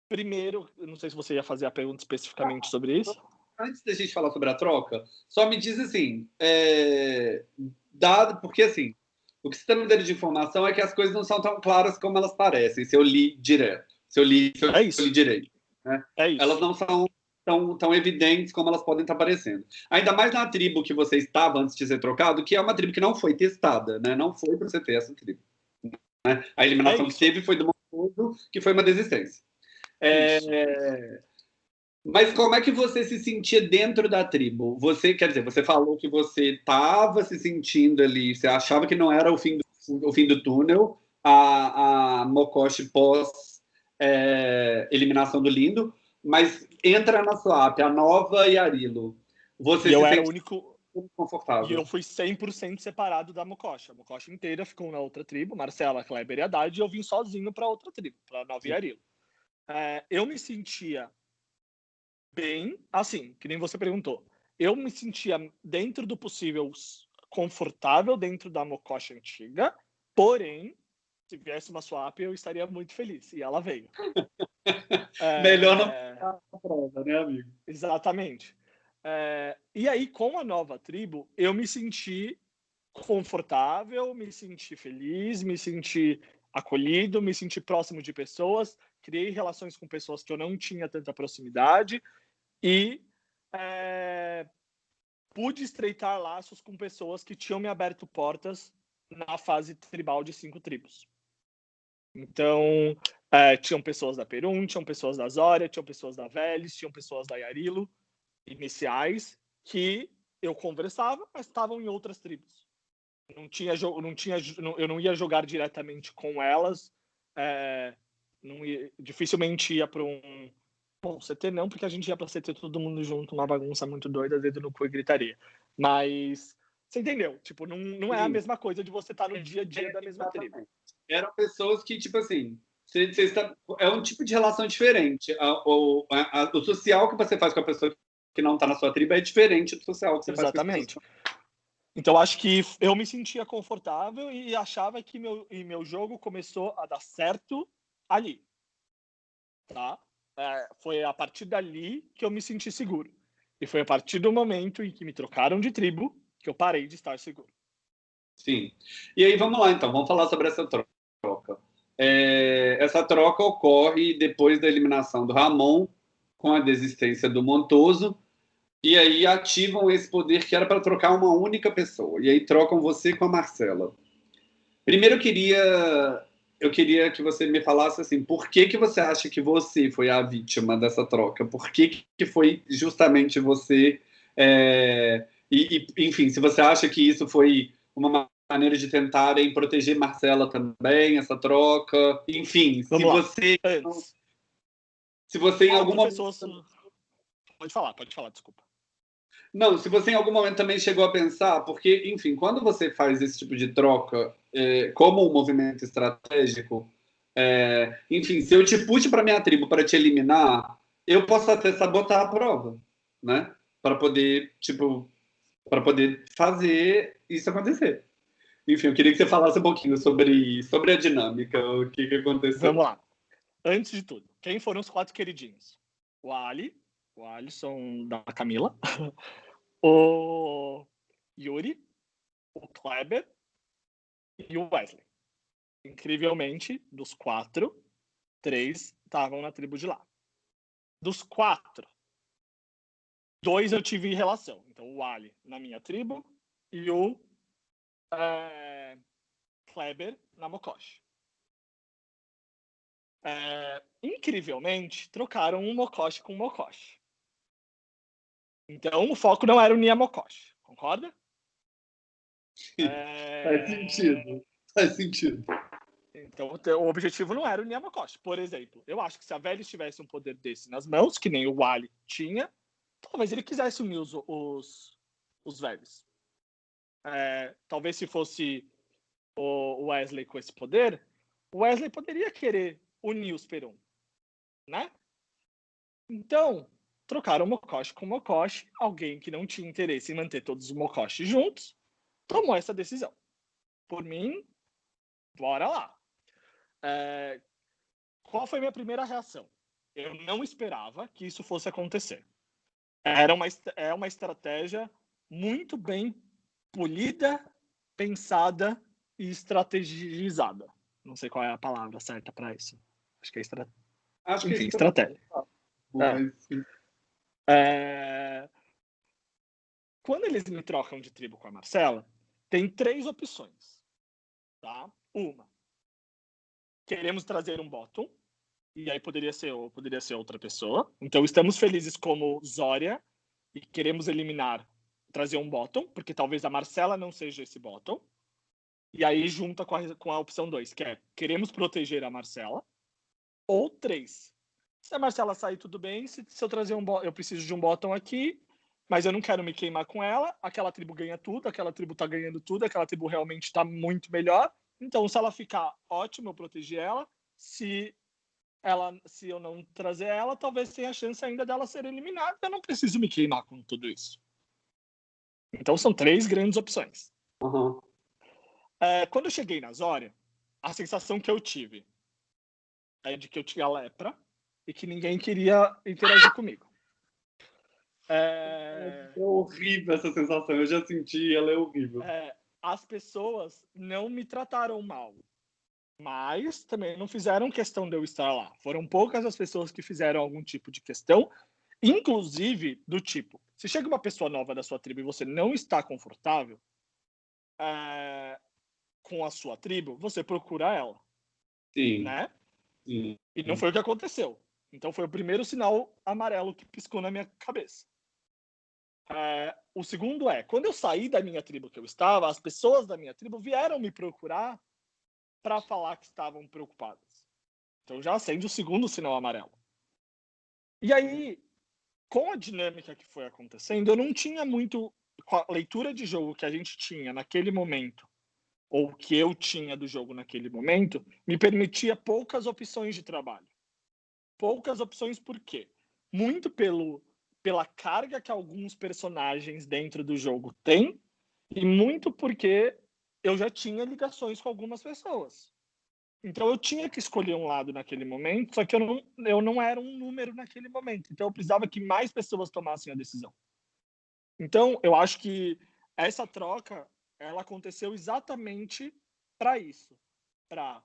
Speaker 2: primeiro, não sei se você ia fazer a pergunta especificamente sobre isso.
Speaker 1: Antes da gente falar sobre a troca, só me diz assim, é, dado, porque assim, o que você está me dando de informação é que as coisas não são tão claras como elas parecem, se eu li direto, se eu li, se eu,
Speaker 2: é isso.
Speaker 1: li direito. Né?
Speaker 2: É isso.
Speaker 1: Elas não são tão, tão evidentes como elas podem estar aparecendo. Ainda mais na tribo que você estava antes de ser trocado, que é uma tribo que não foi testada, né? Não foi para você ter essa tribo. Né? A eliminação é que teve foi do Montoso, que foi uma desistência. É... Mas como é que você se sentia dentro da tribo? Você, quer dizer, você falou que você estava se sentindo ali, você achava que não era o fim do, o fim do túnel, a, a Mokoshi pós é, eliminação do Lindo, mas entra na sua app, a nova Yarilo. Você
Speaker 2: e eu era o único
Speaker 1: confortável.
Speaker 2: E eu fui 100% separado da Mokoshi. A Mokoshi inteira ficou na outra tribo, Marcela, Kleber e Haddad, e eu vim sozinho para outra tribo, para Nova Sim. Yarilo. É, eu me sentia bem, assim, que nem você perguntou. Eu me sentia dentro do possível confortável dentro da Mokoshi antiga, porém se viesse uma swap, eu estaria muito feliz. E ela veio. [laughs] [laughs]
Speaker 1: é, Melhor não é... a prova, né, amigo?
Speaker 2: Exatamente. É, e aí, com a nova tribo, eu me senti confortável, me senti feliz, me senti acolhido, me senti próximo de pessoas, criei relações com pessoas que eu não tinha tanta proximidade e é, pude estreitar laços com pessoas que tinham me aberto portas na fase tribal de cinco tribos. Então, é, tinham pessoas da Perum, tinham pessoas da Zória, tinham pessoas da Vélez, tinham pessoas da Yarilo, iniciais, que eu conversava, mas estavam em outras tribos. Não tinha, não tinha, eu não ia jogar diretamente com elas, é, não ia, dificilmente ia para um. Bom, CT não, porque a gente ia para CT todo mundo junto, uma bagunça muito doida, dedo no cu e gritaria. Mas você entendeu? Tipo, não, não é a mesma coisa de você estar tá no dia a dia da mesma tribo
Speaker 1: eram pessoas que, tipo assim, você, você está, é um tipo de relação diferente. o, o social que você faz com a pessoa que não está na sua tribo é diferente do social que você
Speaker 2: Exatamente.
Speaker 1: faz com a
Speaker 2: pessoa. Então, acho que eu me sentia confortável e achava que meu, e meu jogo começou a dar certo ali. Tá? É, foi a partir dali que eu me senti seguro. E foi a partir do momento em que me trocaram de tribo que eu parei de estar seguro.
Speaker 1: Sim. E aí, vamos lá, então. Vamos falar sobre essa troca. É, essa troca ocorre depois da eliminação do Ramon, com a desistência do Montoso, e aí ativam esse poder que era para trocar uma única pessoa. E aí trocam você com a Marcela. Primeiro eu queria eu queria que você me falasse assim, por que que você acha que você foi a vítima dessa troca? Por que que foi justamente você? É, e, e, enfim, se você acha que isso foi uma maneiras de tentarem proteger Marcela também, essa troca. Enfim, Vamos se lá. você. Antes. Se você em algum momento. Pessoas...
Speaker 2: Pode falar, pode falar, desculpa.
Speaker 1: Não, se você em algum momento também chegou a pensar, porque, enfim, quando você faz esse tipo de troca é, como um movimento estratégico, é, enfim, se eu te puxo para minha tribo para te eliminar, eu posso até sabotar a prova, né? Para poder, tipo, para poder fazer isso acontecer. Enfim, eu queria que você falasse um pouquinho sobre, sobre a dinâmica, o que, que aconteceu.
Speaker 2: Vamos lá. Antes de tudo, quem foram os quatro queridinhos? O Ali, o Alisson da Camila, [laughs] o Yuri, o Kleber e o Wesley. Incrivelmente, dos quatro, três estavam na tribo de lá. Dos quatro, dois eu tive relação. Então, o Ali na minha tribo e o é, Kleber na Mokoshi. É, incrivelmente, trocaram um Mokoshi com um Mokoshi. Então, o foco não era o Nia Mokoshi, concorda?
Speaker 1: É... Faz sentido. Faz sentido.
Speaker 2: Então, o objetivo não era o Yamakoshi. Por exemplo, eu acho que se a Velha tivesse um poder desse nas mãos, que nem o Wally tinha, talvez ele quisesse unir os, os, os velhos. É, talvez se fosse o Wesley com esse poder, o Wesley poderia querer unir os Perum, né? Então, trocaram o Mokoshi com o Mokoshi. Alguém que não tinha interesse em manter todos os Mokoshi juntos tomou essa decisão. Por mim, bora lá. É, qual foi minha primeira reação? Eu não esperava que isso fosse acontecer. Era uma, é uma estratégia muito bem polida, pensada e estrategizada. Não sei qual é a palavra certa para isso. Acho que é, estra... Acho Enfim, que é estratégia. É. É... Quando eles me trocam de tribo com a Marcela, tem três opções. Tá? Uma, queremos trazer um bottom, e aí poderia ser, poderia ser outra pessoa. Então estamos felizes como Zória e queremos eliminar, trazer um bottom, porque talvez a Marcela não seja esse bottom. E aí junta com a, com a opção 2, que é queremos proteger a Marcela. Ou 3. Se a Marcela sair, tudo bem. Se, se eu trazer um eu preciso de um bottom aqui, mas eu não quero me queimar com ela. Aquela tribo ganha tudo, aquela tribo tá ganhando tudo, aquela tribo realmente está muito melhor. Então, se ela ficar ótimo, eu proteger ela. Se ela, se eu não trazer ela, talvez tenha a chance ainda dela ser eliminada. Eu não preciso me queimar com tudo isso. Então, são três grandes opções.
Speaker 1: Uhum.
Speaker 2: É, quando eu cheguei na Zória, a sensação que eu tive é de que eu tinha lepra e que ninguém queria interagir comigo.
Speaker 1: É... é horrível essa sensação, eu já senti, ela é horrível.
Speaker 2: É, as pessoas não me trataram mal, mas também não fizeram questão de eu estar lá. Foram poucas as pessoas que fizeram algum tipo de questão, inclusive do tipo: se chega uma pessoa nova da sua tribo e você não está confortável é, com a sua tribo, você procura ela.
Speaker 1: Sim.
Speaker 2: Né?
Speaker 1: Sim.
Speaker 2: E não foi o que aconteceu. Então foi o primeiro sinal amarelo que piscou na minha cabeça. É, o segundo é, quando eu saí da minha tribo que eu estava, as pessoas da minha tribo vieram me procurar para falar que estavam preocupadas. Então já acende o segundo sinal amarelo. E aí, com a dinâmica que foi acontecendo, eu não tinha muito com a leitura de jogo que a gente tinha naquele momento ou que eu tinha do jogo naquele momento, me permitia poucas opções de trabalho. Poucas opções por quê? Muito pelo pela carga que alguns personagens dentro do jogo têm e muito porque eu já tinha ligações com algumas pessoas. Então eu tinha que escolher um lado naquele momento, só que eu não, eu não era um número naquele momento. Então eu precisava que mais pessoas tomassem a decisão. Então eu acho que essa troca ela aconteceu exatamente para isso, para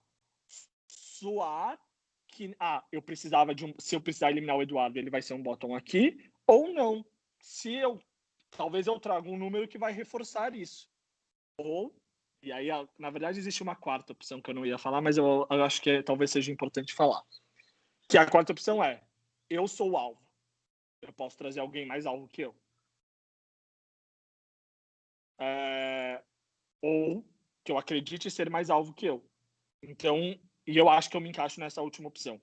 Speaker 2: soar que ah, eu precisava de um, se eu precisar eliminar o Eduardo, ele vai ser um botão aqui, ou não. Se eu talvez eu traga um número que vai reforçar isso. Ou e aí na verdade existe uma quarta opção que eu não ia falar, mas eu, eu acho que é, talvez seja importante falar. Que a quarta opção é: eu sou o alvo. Eu posso trazer alguém mais alvo que eu. É, ou que eu acredite ser mais alvo que eu. Então, e eu acho que eu me encaixo nessa última opção.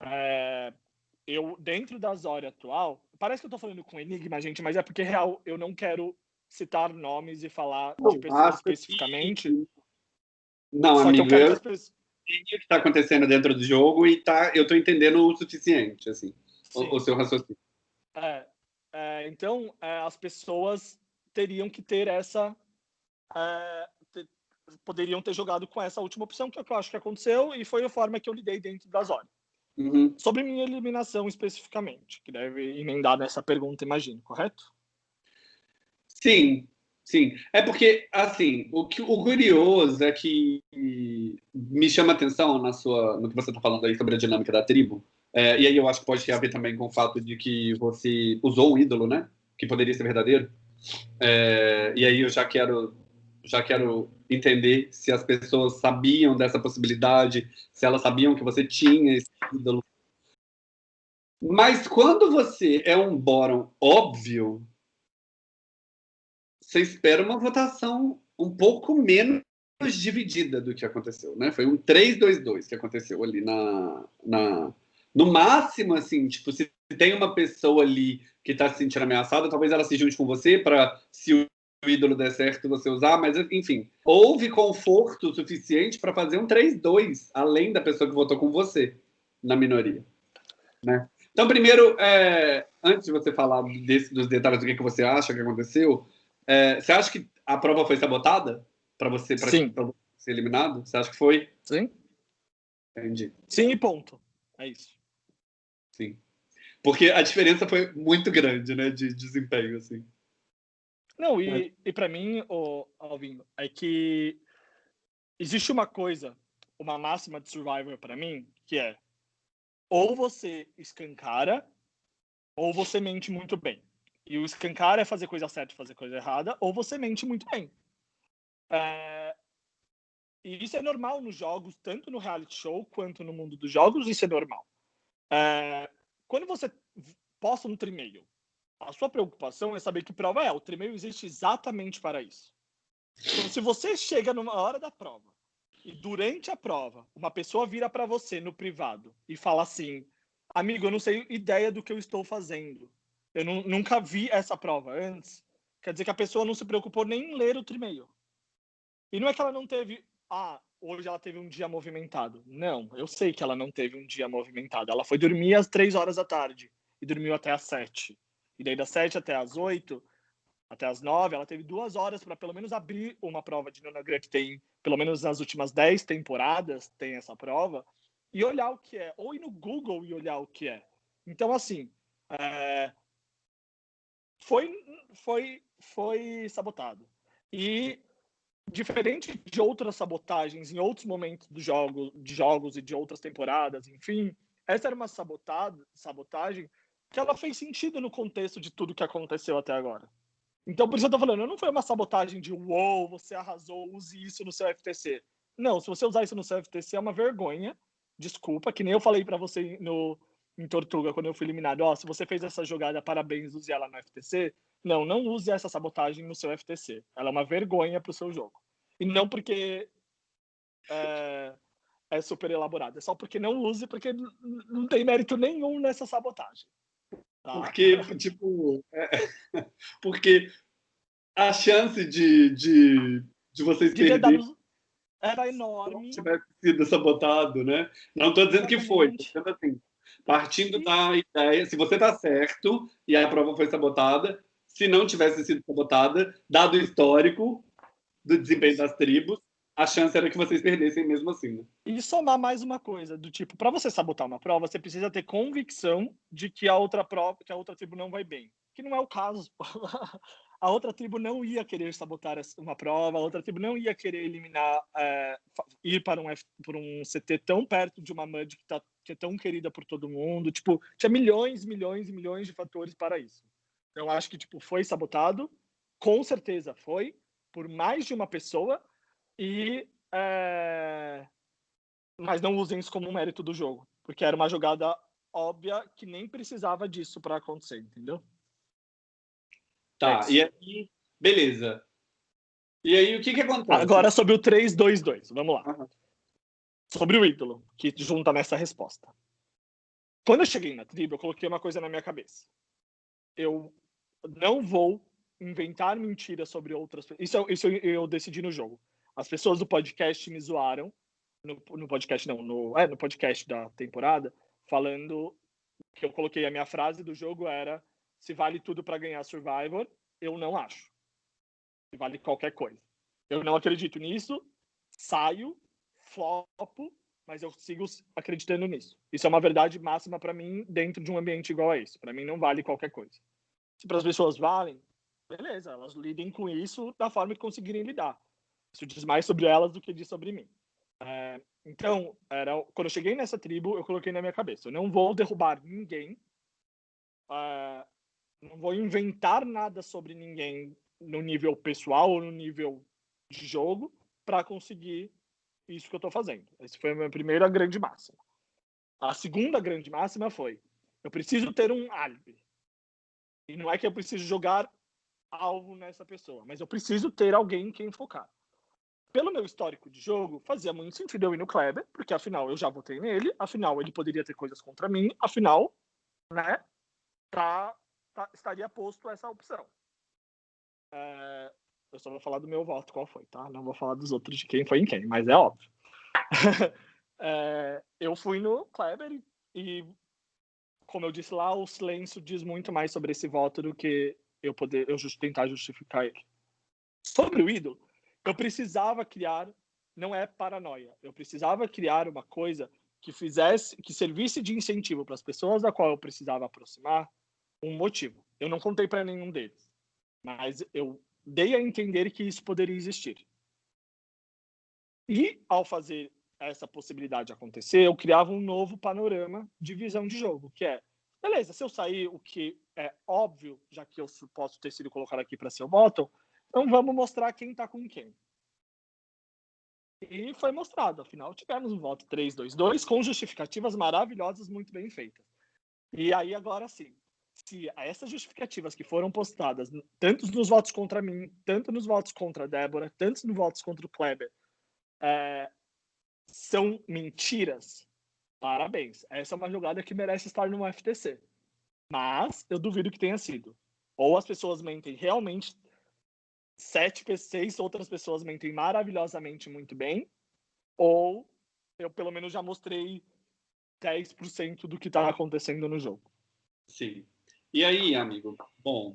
Speaker 2: É, eu, dentro da Zória atual, parece que eu tô falando com Enigma, gente, mas é porque, real, eu não quero citar nomes e falar não, de pessoas especificamente. Que...
Speaker 1: Não, amigo, eu, eu pessoas... o que está acontecendo dentro do jogo e tá, eu tô entendendo o suficiente, assim, o, o, seu raciocínio.
Speaker 2: É, é, então, é, as pessoas teriam que ter essa é, poderiam ter jogado com essa última opção, que é o que eu acho que aconteceu, e foi a forma que eu lidei dentro das horas.
Speaker 1: Uhum.
Speaker 2: Sobre minha eliminação especificamente, que deve emendar nessa pergunta, imagino, correto?
Speaker 1: Sim, sim. É porque, assim, o, que, o curioso é que me chama atenção na sua, no que você está falando aí sobre a dinâmica da tribo, é, e aí eu acho que pode ter a ver também com o fato de que você usou um ídolo, né? Que poderia ser verdadeiro. É, e aí eu já quero já quero entender se as pessoas sabiam dessa possibilidade, se elas sabiam que você tinha esse ídolo. Mas quando você é um bórum óbvio, você espera uma votação um pouco menos dividida do que aconteceu, né? Foi um 3-2-2 que aconteceu ali na, na. No máximo, assim, tipo, se tem uma pessoa ali que está se sentindo ameaçada, talvez ela se junte com você para, se o ídolo der certo, você usar, mas enfim, houve conforto suficiente para fazer um 3-2, além da pessoa que votou com você na minoria. Né? Então, primeiro, é, antes de você falar desse, dos detalhes do que, que você acha que aconteceu, é, você acha que a prova foi sabotada para você, pra,
Speaker 2: Sim.
Speaker 1: pra ser eliminado? Você acha que foi?
Speaker 2: Sim.
Speaker 1: Entendi.
Speaker 2: Sim, e ponto. É isso.
Speaker 1: Sim. Porque a diferença foi muito grande, né, de desempenho, assim.
Speaker 2: Não, e, e para mim, o Alvin, é que existe uma coisa, uma máxima de Survivor para mim, que é ou você escancara ou você mente muito bem. E o escancar é fazer coisa certa e fazer coisa errada, ou você mente muito bem. É... E isso é normal nos jogos, tanto no reality show quanto no mundo dos jogos, isso é normal. É... Quando você posta um trimeio, a sua preocupação é saber que prova é. O trimeio existe exatamente para isso. Então, se você chega numa hora da prova e durante a prova uma pessoa vira para você no privado e fala assim: Amigo, eu não sei ideia do que eu estou fazendo. Eu nunca vi essa prova antes. Quer dizer que a pessoa não se preocupou nem em ler o trimeio. E não é que ela não teve. Ah, hoje ela teve um dia movimentado. Não, eu sei que ela não teve um dia movimentado. Ela foi dormir às três horas da tarde e dormiu até às sete. E daí das 7 até as 8, até as 9, ela teve duas horas para pelo menos abrir uma prova de Nonagram que tem, pelo menos nas últimas 10 temporadas, tem essa prova, e olhar o que é. Ou ir no Google e olhar o que é. Então, assim, é... foi, foi, foi sabotado. E diferente de outras sabotagens em outros momentos do jogo, de jogos e de outras temporadas, enfim, essa era uma sabotada, sabotagem que ela fez sentido no contexto de tudo que aconteceu até agora. Então, por isso eu tô falando, não foi uma sabotagem de uou, você arrasou, use isso no seu FTC. Não, se você usar isso no seu FTC é uma vergonha. Desculpa, que nem eu falei para você no em Tortuga quando eu fui eliminado, ó, oh, se você fez essa jogada, parabéns, use ela no FTC. Não, não use essa sabotagem no seu FTC. Ela é uma vergonha pro seu jogo. E não porque é, é super elaborado, é só porque não use, porque não tem mérito nenhum nessa sabotagem.
Speaker 1: Tá. Porque, tipo, é, [laughs] porque a chance de, de, de vocês de perderem
Speaker 2: era enorme.
Speaker 1: Se tivesse sido sabotado, né? Não estou dizendo que foi, dizendo assim, partindo da ideia, se você está certo e a prova foi sabotada, se não tivesse sido sabotada, dado o histórico do desempenho das tribos, a chance era que vocês perdessem mesmo assim. Né?
Speaker 2: E somar mais uma coisa, do tipo, para você sabotar uma prova, você precisa ter convicção de que a outra prova, que a outra tribo não vai bem. Que não é o caso. [laughs] a outra tribo não ia querer sabotar uma prova, a outra tribo não ia querer eliminar, é, ir para um, F, por um CT tão perto de uma MUD que, tá, que é tão querida por todo mundo. Tipo, tinha milhões, milhões e milhões de fatores para isso. Eu acho que, tipo, foi sabotado, com certeza foi, por mais de uma pessoa, e é... mas não usem isso como um mérito do jogo, porque era uma jogada óbvia que nem precisava disso para acontecer, entendeu?
Speaker 1: Tá, é e aí, beleza. E aí, o que que acontece?
Speaker 2: Agora sobre o 3-2-2, vamos lá. Uhum. Sobre o ídolo, que junta nessa resposta. Quando eu cheguei na tribo, eu coloquei uma coisa na minha cabeça. Eu não vou inventar mentiras sobre outras pessoas. Isso, isso eu decidi no jogo. As pessoas do podcast me zoaram, no, no podcast não, no, é, no podcast da temporada, falando que eu coloquei a minha frase do jogo era se vale tudo para ganhar Survivor, eu não acho. Se vale qualquer coisa. Eu não acredito nisso, saio, flopo, mas eu sigo acreditando nisso. Isso é uma verdade máxima para mim dentro de um ambiente igual a esse. Para mim não vale qualquer coisa. Se para as pessoas valem, beleza, elas lidem com isso da forma que conseguirem lidar. Isso diz mais sobre elas do que diz sobre mim. É, então, era, quando eu cheguei nessa tribo, eu coloquei na minha cabeça: eu não vou derrubar ninguém, é, não vou inventar nada sobre ninguém no nível pessoal ou no nível de jogo para conseguir isso que eu estou fazendo. Essa foi a minha primeira grande máxima. A segunda grande máxima foi: eu preciso ter um álibi. E não é que eu preciso jogar alvo nessa pessoa, mas eu preciso ter alguém em quem focar. pelo meu histórico de jogo, fazia muito sentido eu ir no Kleber, porque afinal eu já votei nele, afinal ele poderia ter coisas contra mim, afinal, né, tá, tá estaria posto essa opção. É, eu só vou falar do meu voto, qual foi, tá? Não vou falar dos outros de quem foi em quem, mas é óbvio. [laughs] é, eu fui no Kleber e, como eu disse lá, o silêncio diz muito mais sobre esse voto do que eu poder eu just, tentar justificar ele. Sobre o ídolo, eu precisava criar, não é paranoia, eu precisava criar uma coisa que fizesse, que servisse de incentivo para as pessoas da qual eu precisava aproximar, um motivo. Eu não contei para nenhum deles, mas eu dei a entender que isso poderia existir. E ao fazer essa possibilidade acontecer, eu criava um novo panorama de visão de jogo, que é, beleza, se eu sair o que é óbvio, já que eu posso ter sido colocado aqui para ser o bottom, então vamos mostrar quem está com quem. E foi mostrado, afinal tivemos um voto 3-2-2 com justificativas maravilhosas, muito bem feitas. E aí agora sim, se essas justificativas que foram postadas, tanto nos votos contra mim, tanto nos votos contra a Débora, tanto nos votos contra o Kleber, é, são mentiras, parabéns. Essa é uma jogada que merece estar no FTC. Mas eu duvido que tenha sido. Ou as pessoas mentem realmente sete, seis outras pessoas mentem maravilhosamente muito bem, ou eu pelo menos já mostrei 10% do que está acontecendo no jogo.
Speaker 1: Sim. E aí, amigo? Bom,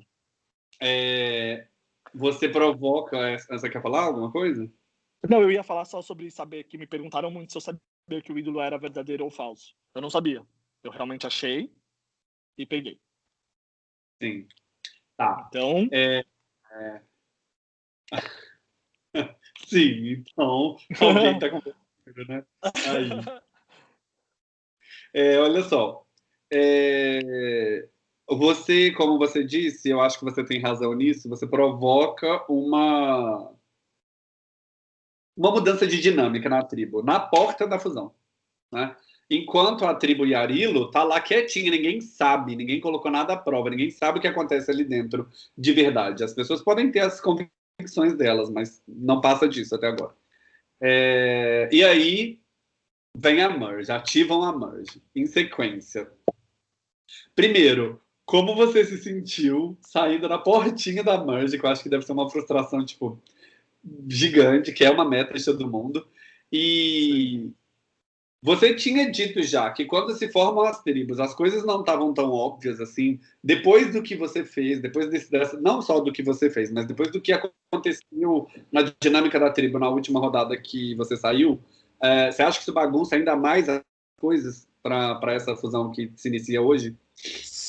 Speaker 1: é... você provoca. Você quer falar alguma coisa?
Speaker 2: Não, eu ia falar só sobre saber que me perguntaram muito se eu sabia que o ídolo era verdadeiro ou falso. Eu não sabia. Eu realmente achei e peguei.
Speaker 1: Sim. Tá.
Speaker 2: Então.
Speaker 1: É, é... [laughs] Sim, então alguém está conversando, [laughs] né? Aí. É, olha só. É, você, como você disse, eu acho que você tem razão nisso, você provoca uma uma mudança de dinâmica na tribo, na porta da fusão. Né? Enquanto a tribo Yarilo tá lá quietinha, ninguém sabe, ninguém colocou nada à prova, ninguém sabe o que acontece ali dentro de verdade. As pessoas podem ter as convicções delas, mas não passa disso até agora. É, e aí vem a merge, ativam a merge em sequência. Primeiro, como você se sentiu saindo na portinha da merge, que eu acho que deve ser uma frustração, tipo, gigante, que é uma meta de todo mundo. E você tinha dito já que quando se formam as tribos, as coisas não estavam tão óbvias assim. Depois do que você fez, depois desse, dessa, não só do que você fez, mas depois do que aconteceu na dinâmica da tribo na última rodada que você saiu, é, você acha que isso bagunça ainda mais as coisas para essa fusão que se inicia hoje?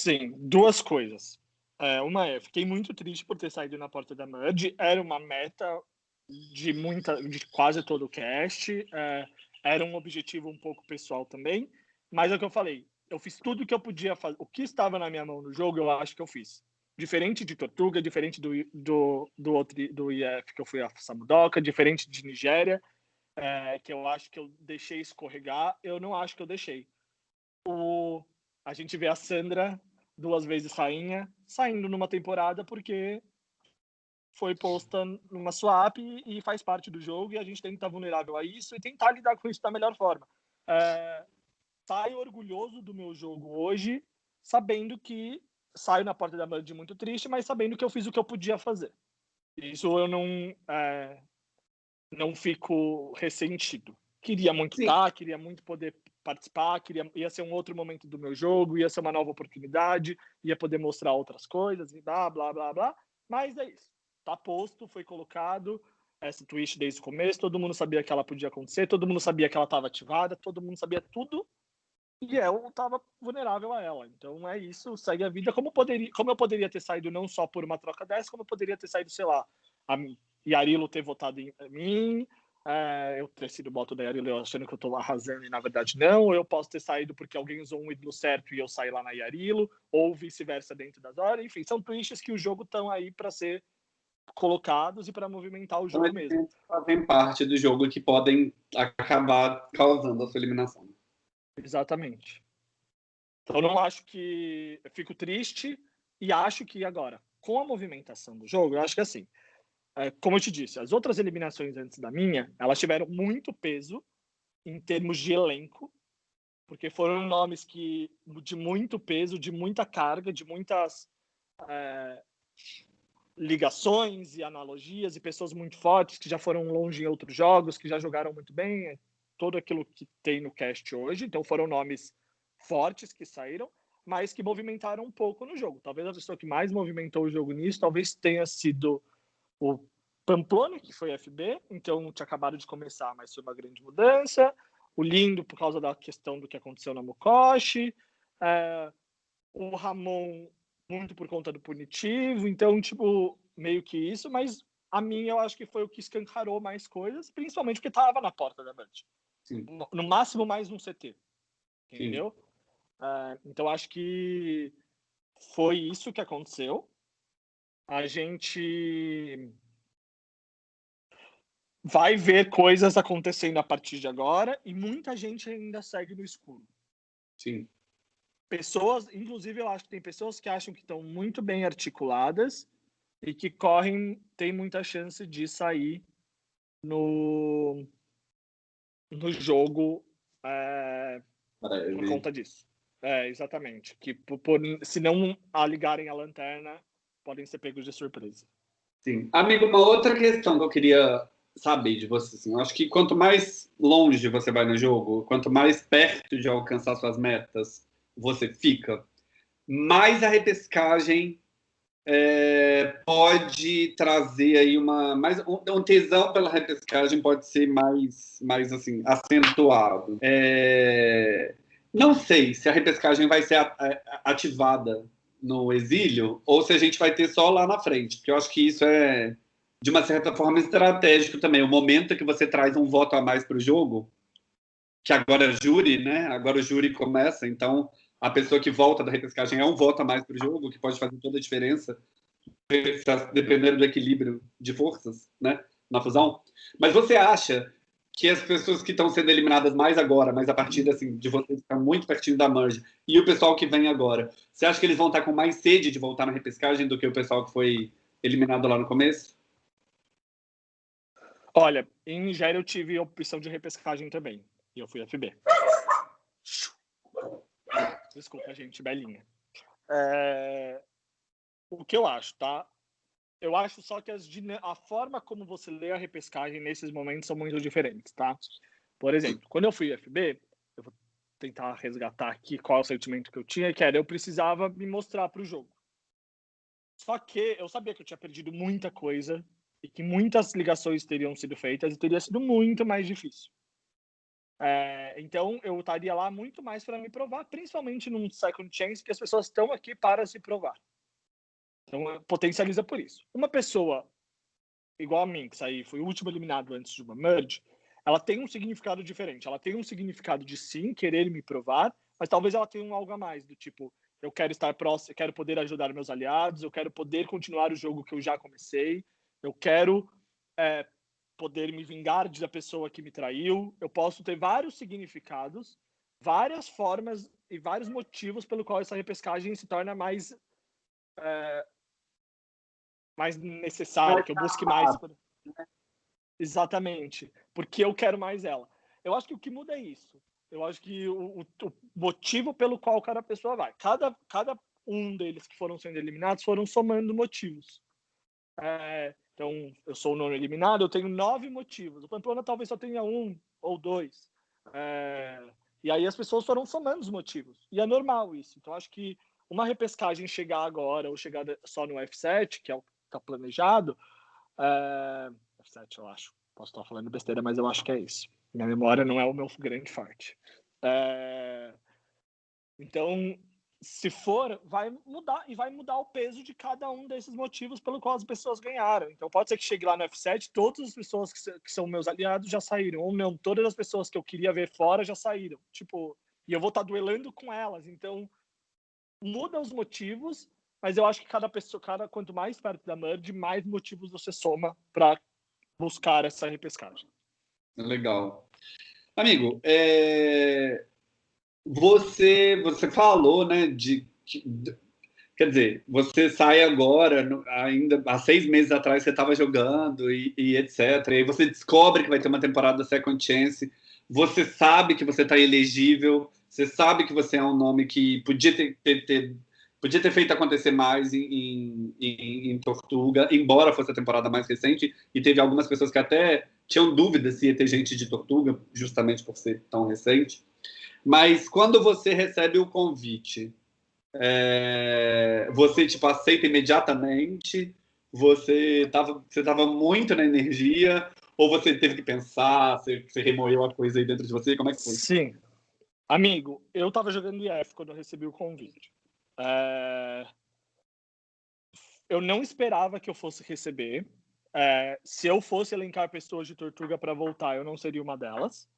Speaker 2: Sim, duas coisas. É, uma é, fiquei muito triste por ter saído na porta da Merge. Era uma meta de muita, de quase todo o cast. É, era um objetivo um pouco pessoal também, mas é o que eu falei. Eu fiz tudo o que eu podia fazer. O que estava na minha mão no jogo, eu acho que eu fiz. Diferente de Tortuga, diferente do, do, do outro do IF que eu fui a Samudoka, diferente de Nigéria, é, que eu acho que eu deixei escorregar, eu não acho que eu deixei. O, a gente vê a Sandra, duas vezes rainha, saindo numa temporada porque foi posta numa swap e, faz parte do jogo e a gente tem que estar vulnerável a isso e tentar lidar com isso da melhor forma. É, saio orgulhoso do meu jogo hoje, sabendo que saio na porta da Band muito triste, mas sabendo que eu fiz o que eu podia fazer. Isso eu não é, não fico ressentido. Queria muito Sim. estar, queria muito poder participar, queria ia ser um outro momento do meu jogo, ia ser uma nova oportunidade, ia poder mostrar outras coisas e blá blá blá blá. Mas é isso tá posto, foi colocado essa twist desde o começo, todo mundo sabia que ela podia acontecer, todo mundo sabia que ela estava ativada, todo mundo sabia tudo e eu estava vulnerável a ela. Então é isso, segue a vida. Como, poderia, como eu poderia ter saído não só por uma troca dessa, como eu poderia ter saído, sei lá, a Yarilo ter votado em mim, é, eu ter sido voto da Yarilo achando que eu estou arrasando e na verdade não, ou eu posso ter saído porque alguém usou um ídolo certo e eu saí lá na Yarilo, ou vice-versa dentro das horas. Enfim, são twists que o jogo estão aí para ser colocados e para movimentar o jogo mesmo.
Speaker 1: Fazem parte do jogo que podem acabar causando a sua eliminação.
Speaker 2: Exatamente. Então não acho que eu fico triste e acho que agora com a movimentação do jogo, eu acho que assim é, como eu te disse, as outras eliminações antes da minha, elas tiveram muito peso em termos de elenco, porque foram nomes que de muito peso, de muita carga, de muitas é, ligações e analogias e pessoas muito fortes que já foram longe em outros jogos, que já jogaram muito bem, é todo aquilo que tem no cast hoje. Então foram nomes fortes que saíram, mas que movimentaram um pouco no jogo. Talvez a pessoa que mais movimentou o jogo nisso, talvez tenha sido o Pamplona, que foi FB, então tinha acabado de começar, mas foi uma grande mudança. O Lindo, por causa da questão do que aconteceu na Mokoshi. É, o Ramon, muito por conta do punitivo. Então, tipo, meio que isso. Mas a minha, eu acho que foi o que escancarou mais coisas, principalmente porque estava na porta da Band. No, no, máximo, mais um CT. Entendeu? É, então, acho que foi isso que aconteceu a gente vai ver coisas acontecendo a partir de agora e muita gente ainda segue no escuro.
Speaker 1: Sim.
Speaker 2: Pessoas, inclusive eu acho que tem pessoas que acham que estão muito bem articuladas e que correm, tem muita chance de sair no, no jogo é, por conta disso. É, exatamente. Que por, por, se não a ligarem a lanterna, podem ser pegos de surpresa.
Speaker 1: Sim. Amigo, uma outra questão que eu queria saber de você, assim, eu acho que quanto mais longe você vai no jogo, quanto mais perto de alcançar suas metas você fica, mais a repescagem é, pode trazer aí uma mais um, tesão pela repescagem pode ser mais mais assim acentuado. É, não sei se a repescagem vai ser ativada no exílio ou se a gente vai ter só lá na frente, porque eu acho que isso é, de uma certa forma, estratégico também. O momento que você traz um voto a mais para o jogo, que agora é júri, né? Agora o júri começa, então a pessoa que volta da repescagem é um voto a mais para o jogo, que pode fazer toda a diferença, dependendo do equilíbrio de forças, né? Na fusão. Mas você acha que as pessoas que estão sendo eliminadas mais agora, mas a partir assim, de você estar muito pertinho da merge, e o pessoal que vem agora, você acha que eles vão estar com mais sede de voltar na repescagem do que o pessoal que foi eliminado lá no começo?
Speaker 2: Olha, em Nigéria eu tive a opção de repescagem também, e eu fui FB. Desculpa, gente, belinha. É... O que eu acho, tá? Eu acho só que as, a forma como você lê a repescagem nesses momentos são muito diferentes, tá? Por exemplo, quando eu fui FB, eu vou tentar resgatar aqui qual é o sentimento que eu tinha, que era eu precisava me mostrar para o jogo. Só que eu sabia que eu tinha perdido muita coisa e que muitas ligações teriam sido feitas e teria sido muito mais difícil. É, então eu estaria lá muito mais para me provar, principalmente num second chance que as pessoas estão aqui para se provar. Então, potencializa por isso. Uma pessoa igual a mim, que saí, foi o último eliminado antes de uma merge, ela tem um significado diferente. Ela tem um significado de sim, querer me provar, mas talvez ela tenha um algo a mais, do tipo, eu quero estar próximo, eu quero poder ajudar meus aliados, eu quero poder continuar o jogo que eu já comecei, eu quero é, poder me vingar da pessoa que me traiu. Eu posso ter vários significados, várias formas e vários motivos pelo qual essa repescagem se torna mais é, mais necessária, que eu busque mais. Por... Exatamente, porque eu quero mais ela. Eu acho que o que muda é isso. Eu acho que o, o, motivo pelo qual cada pessoa vai. Cada, cada um deles que foram sendo eliminados foram somando motivos. É, então, eu sou o nono eliminado, eu tenho nove motivos. O Pamplona talvez só tenha um ou dois. É, e aí as pessoas foram somando os motivos. E é normal isso. Então, acho que uma repescagem chegar agora ou chegar só no F7, que é o está planejado. É... F7, eu acho. Posso estar falando besteira, mas eu acho que é isso. Minha memória não é o meu grande forte. É... Então, se for, vai mudar e vai mudar o peso de cada um desses motivos pelo qual as pessoas ganharam. Então, pode ser que chegue lá no F7, todas as pessoas que são meus aliados já saíram, ou não, todas as pessoas que eu queria ver fora já saíram. Tipo, e eu vou estar duelando com elas. Então, muda os motivos mas eu acho que cada pessoa, cada quanto mais perto da merge, mais motivos você soma para buscar essa repescagem.
Speaker 1: Legal. Amigo, é... você você falou, né, de, de quer dizer, você sai agora, ainda há seis meses atrás você estava jogando e, e, etc. E aí você descobre que vai ter uma temporada Second Chance, você sabe que você está elegível, você sabe que você é um nome que podia ter, ter, ter podia ter feito acontecer mais em, em, em, Tortuga, embora fosse a temporada mais recente, e teve algumas pessoas que até tinham dúvidas se ia ter gente de Tortuga, justamente por ser tão recente. Mas quando você recebe o convite, é, você tipo aceita imediatamente? Você estava você tava muito na energia? Ou você teve que pensar, você, você remoeu a coisa aí dentro de você? Como é que foi?
Speaker 2: Sim. Amigo, eu estava jogando IF quando eu recebi o convite. É... Eu não esperava que eu fosse receber. É... Se eu fosse elencar pessoas de Tortuga para voltar, eu não seria uma delas.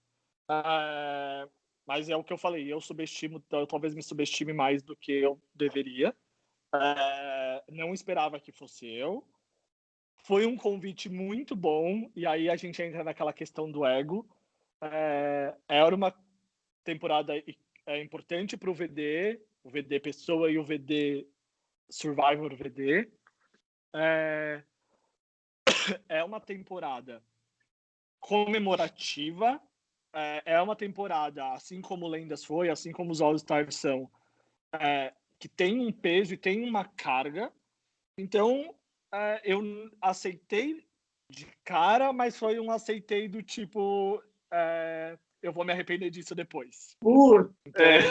Speaker 2: É... Mas é o que eu falei, eu subestimo, eu talvez me subestime mais do que eu deveria. Não esperava que fosse eu. Foi um convite muito bom, e aí a gente entra naquela questão do ego. Era uma temporada importante para o VD, o VD Pessoa e o VD Survivor VD. É, [coughs] é uma temporada comemorativa é, é uma temporada, assim como Lendas foi, assim como os All-Stars são, é, que tem um peso e tem uma carga. Então, é, eu aceitei de cara, mas foi um aceitei do tipo. É, eu vou me arrepender disso depois.
Speaker 1: Uh, então, é.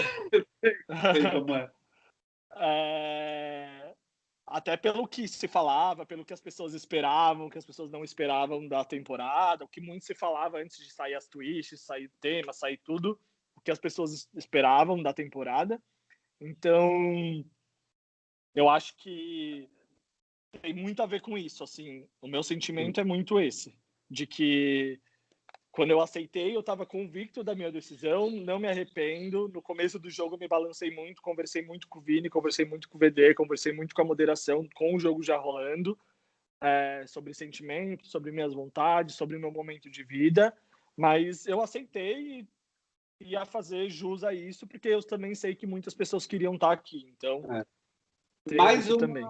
Speaker 1: Sei como é.
Speaker 2: é até pelo que se falava, pelo que as pessoas esperavam, que as pessoas não esperavam da temporada, o que muito se falava antes de sair as twists, sair tema, sair tudo, o que as pessoas esperavam da temporada. Então, eu acho que tem muito a ver com isso, assim, o meu sentimento é muito esse, de que quando eu aceitei, eu estava convicto da minha decisão, não me arrependo. No começo do jogo, me balancei muito, conversei muito com o Vini, conversei muito com o VD, conversei muito com a moderação, com o jogo já rolando, é, sobre sentimentos, sobre minhas vontades, sobre meu momento de vida. Mas eu aceitei e ia fazer jus a isso, porque eu também sei que muitas pessoas queriam estar aqui. Então,
Speaker 1: é. mais uma, também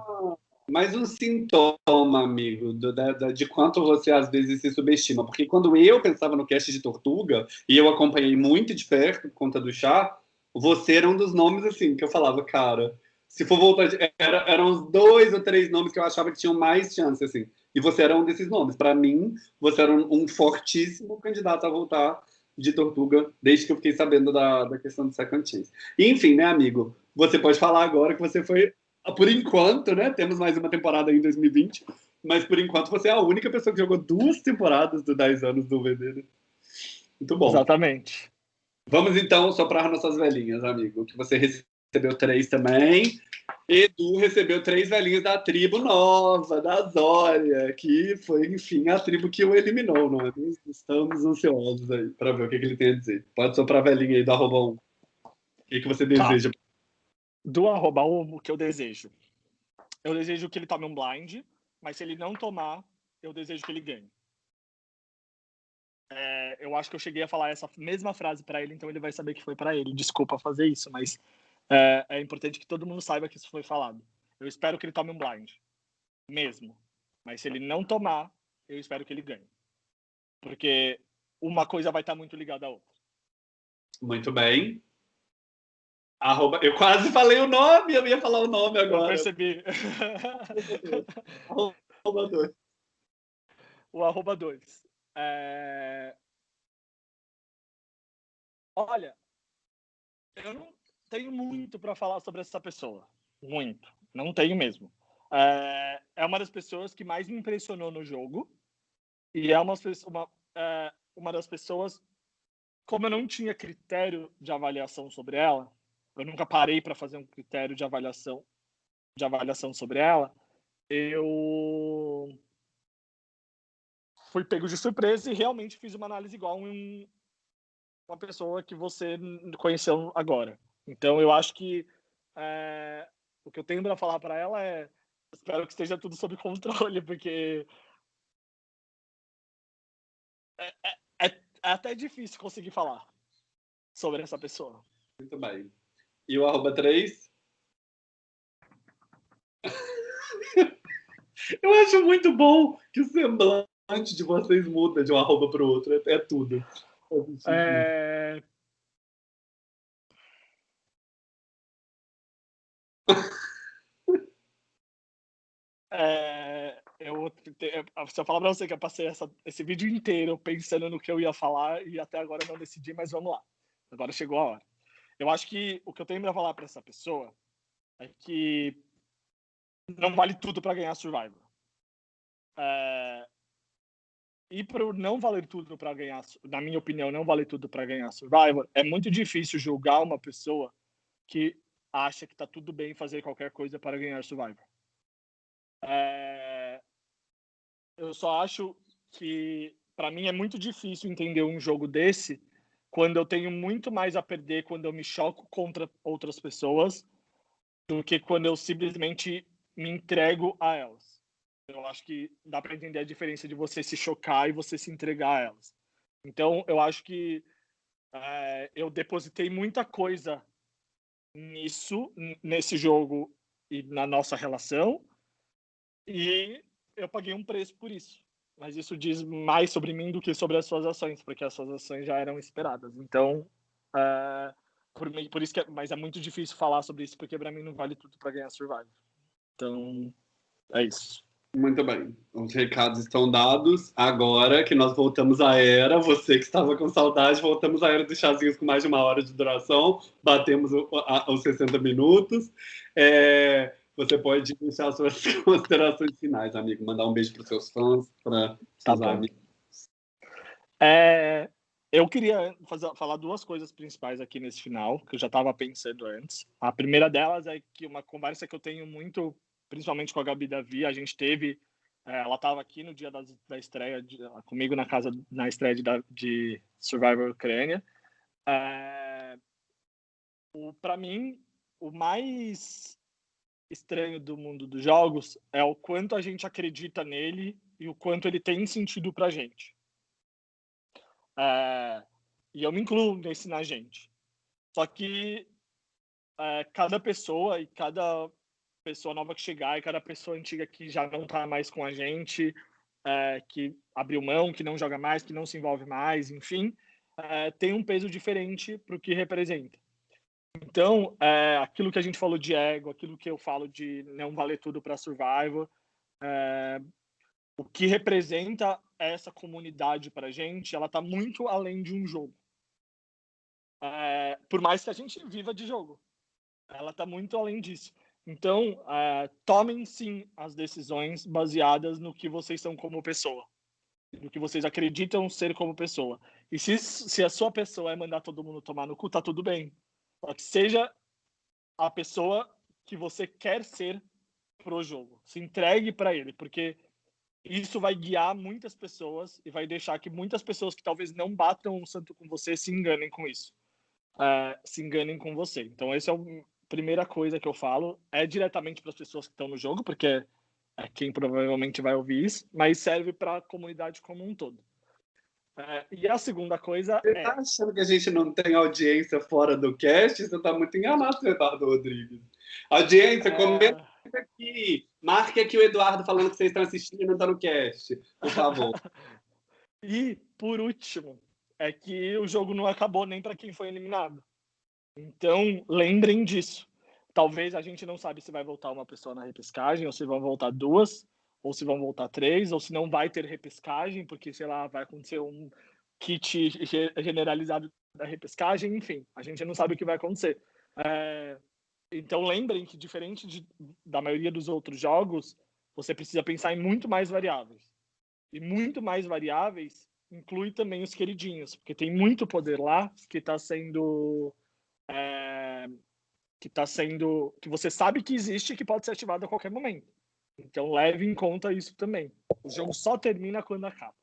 Speaker 1: mais um sintoma, amigo, do, da, de quanto você às vezes se subestima. Porque quando eu pensava no cast de Tortuga, e eu acompanhei muito de perto por conta do chá, você era um dos nomes assim que eu falava, cara. Se for voltar, era, eram uns dois ou três nomes que eu achava que tinham mais chance, assim. E você era um desses nomes. Para mim, você era um, um, fortíssimo candidato a voltar de Tortuga, desde que eu fiquei sabendo da, da questão do Second Chance. Enfim, né, amigo? Você pode falar agora que você foi por enquanto, né? Temos mais uma temporada em 2020, mas por enquanto você é a única pessoa que jogou duas temporadas dos 10 anos do VD. Né? Muito bom.
Speaker 2: Exatamente.
Speaker 1: Vamos então soprar nossas velhinhas, amigo. Que você recebeu três também. Edu recebeu três velhinhas da tribo nova, da Zória, que foi, enfim, a tribo que o eliminou, não é? Estamos ansiosos aí para ver o que, que, ele tem a dizer. Pode soprar a velhinha aí do arroba 1. O que, que você tá. deseja? Tá
Speaker 2: do arroba o que eu desejo. Eu desejo que ele tome um blind, mas se ele não tomar, eu desejo que ele ganhe. É, eu acho que eu cheguei a falar essa mesma frase para ele, então ele vai saber que foi para ele. Desculpa fazer isso, mas é, é, importante que todo mundo saiba que isso foi falado. Eu espero que ele tome um blind, mesmo. Mas se ele não tomar, eu espero que ele ganhe. Porque uma coisa vai estar muito ligada à outra.
Speaker 1: Muito bem. Arroba, eu quase falei o nome, eu ia falar o nome agora. Eu
Speaker 2: percebi.
Speaker 1: arroba 2.
Speaker 2: O arroba 2. É... Olha, eu não tenho muito para falar sobre essa pessoa. Muito. Não tenho mesmo. É, é uma das pessoas que mais me impressionou no jogo. E é uma, uma, é, uma das pessoas. Como eu não tinha critério de avaliação sobre ela, eu nunca parei para fazer um critério de avaliação de avaliação sobre ela, eu fui pego de surpresa e realmente fiz uma análise igual em uma pessoa que você conheceu agora. Então eu acho que é, o que eu tenho para falar para ela é espero que esteja tudo sob controle, porque é, é, é até difícil conseguir falar sobre essa pessoa.
Speaker 1: Muito bem. E o arroba 3? [laughs] Eu acho muito bom que o semblante de vocês muda de um arroba para o outro. É, é tudo. [laughs]
Speaker 2: É... É, eu, se eu falar pra você que eu passei essa, esse vídeo inteiro pensando no que eu ia falar e até agora não decidi, mas vamos lá. Agora chegou a hora. Eu acho que o que eu tenho para falar para essa pessoa é que não vale tudo para ganhar Survivor. É, e para não valer tudo para ganhar, na minha opinião, não vale tudo para ganhar Survivor, é muito difícil julgar uma pessoa que acha que está tudo bem fazer qualquer coisa para ganhar Survivor. É, eu só acho que, para mim, é muito difícil entender um jogo desse quando eu tenho muito mais a perder quando eu me choco contra outras pessoas do que quando eu simplesmente me entrego a elas. Eu acho que dá para entender a diferença de você se chocar e você se entregar a elas. Então, eu acho que é, eu depositei muita coisa nisso, nesse jogo e na nossa relação, e eu paguei um preço por isso. Mas isso diz mais sobre mim do que sobre as suas ações, porque as suas ações já eram esperadas. Então, é, por, por, isso que é, mas é muito difícil falar sobre isso, porque para mim não vale tudo para ganhar Survivor. Então, é isso.
Speaker 1: Muito bem. Os recados estão dados. Agora que nós voltamos à era, você que estava com saudade, voltamos à era dos chazinhos com mais de uma hora de duração. Batemos os 60 minutos. É, você pode deixar suas [laughs] considerações finais, amigo. Mandar um beijo para os seus fãs, para tá seus amigos.
Speaker 2: É, eu queria fazer, falar duas coisas principais aqui nesse final, que eu já estava pensando antes. A primeira delas é que uma conversa que eu tenho muito principalmente com a Gabi Davi, a gente teve, é, ela estava aqui no dia da, da estreia, de, comigo na casa, na estreia de, de Survivor Ucrânia. É, Para mim, o mais estranho do mundo dos jogos é o quanto a gente acredita nele e o quanto ele tem sentido pra gente. É, e eu me incluo nesse na gente. Só que é, cada pessoa e cada pessoa nova que chegar e cada pessoa antiga que já não está mais com a gente, é, que abriu mão, que não joga mais, que não se envolve mais, enfim, é, tem um peso diferente para o que representa. Então, é, aquilo que a gente falou de ego, aquilo que eu falo de não valer tudo para Survivor, é, o que representa essa comunidade para a gente, ela está muito além de um jogo. É, por mais que a gente viva de jogo, ela está muito além disso. Então, uh, tomem sim as decisões baseadas no que vocês são como pessoa, no que vocês acreditam ser como pessoa. E se, se a sua pessoa é mandar todo mundo tomar no cu, tá tudo bem. Só que seja a pessoa que você quer ser pro jogo. Se entregue para ele, porque isso vai guiar muitas pessoas e vai deixar que muitas pessoas que talvez não batam um santo com você se enganem com isso. Uh, se enganem com você. Então, esse é o primeira coisa que eu falo é diretamente para as pessoas que estão no jogo, porque é quem provavelmente vai ouvir isso, mas serve para a comunidade como um todo. É, e a segunda coisa
Speaker 1: Você
Speaker 2: é...
Speaker 1: tá achando que a gente não tem audiência fora do cast? Você tá muito enganado, Eduardo Rodrigues. Audiência, é... comenta aqui. Marque aqui o Eduardo falando que vocês estão assistindo e não está no cast, por favor. [laughs]
Speaker 2: e, por último, é que o jogo não acabou nem para quem foi eliminado. Então, lembrem disso. Talvez a gente não sabe se vai voltar uma pessoa na repescagem, ou se vão voltar duas, ou se vão voltar três, ou se não vai ter repescagem, porque, sei lá, vai acontecer um kit generalizado da repescagem, enfim, a gente não sabe o que vai acontecer. É, então, lembrem que, diferente de, da maioria dos outros jogos, você precisa pensar em muito mais variáveis. E muito mais variáveis inclui também os queridinhos, porque tem muito poder lá que está sendo é, que está sendo, que você sabe que existe e que pode ser ativado a qualquer momento. Então leve em conta isso também. O jogo só termina quando acaba.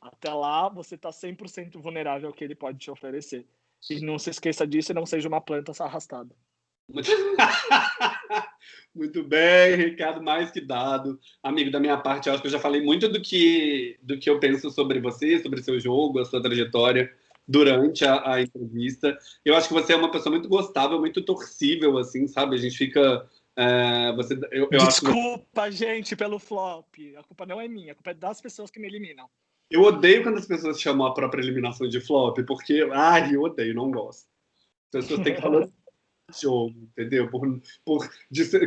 Speaker 2: Até lá você está 100% vulnerável ao que ele pode te oferecer. E não se esqueça disso e não seja uma planta arrastada.
Speaker 1: Muito [laughs] bem, recado mais que dado. Amigo, da minha parte, acho que eu já falei muito do que, do que eu penso sobre você, sobre seu jogo, a sua trajetória durante a, a, entrevista. Eu acho que você é uma pessoa muito gostável, muito torcível, assim, sabe? A gente fica É, você, eu, eu
Speaker 2: Desculpa, que... gente, pelo flop. A culpa não é minha, a culpa é das pessoas que me eliminam.
Speaker 1: Eu odeio quando as pessoas chamam a própria eliminação de flop, porque, ai, eu odeio, não gosto. As pessoas têm que falar [laughs] jogo, entendeu? Por, por,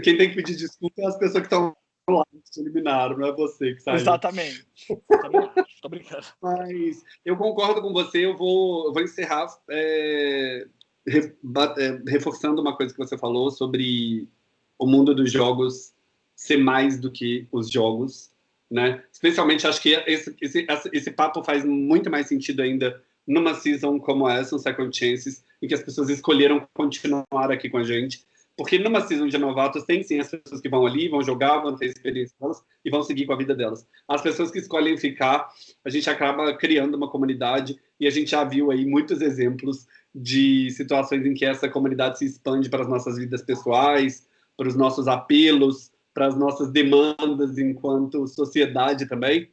Speaker 1: quem tem que pedir desculpa é as pessoas que estão lá que te eliminaram, não é você que saiu.
Speaker 2: Exatamente. Tô brincando. [laughs]
Speaker 1: Mas eu concordo com você, eu vou, eu vou encerrar é, é, reforçando uma coisa que você falou sobre o mundo dos jogos ser mais do que os jogos, né? Especialmente acho que esse, esse, esse papo faz muito mais sentido ainda numa season como essa, um Second Chances, em que as pessoas escolheram continuar aqui com a gente. Porque numa season de novatos tem sim as pessoas que vão ali, vão jogar, vão ter experiência delas e vão seguir com a vida delas. As pessoas que escolhem ficar, a gente acaba criando uma comunidade e a gente já viu aí muitos exemplos de situações em que essa comunidade se expande para as nossas vidas pessoais, para os nossos apelos, para as nossas demandas enquanto sociedade também.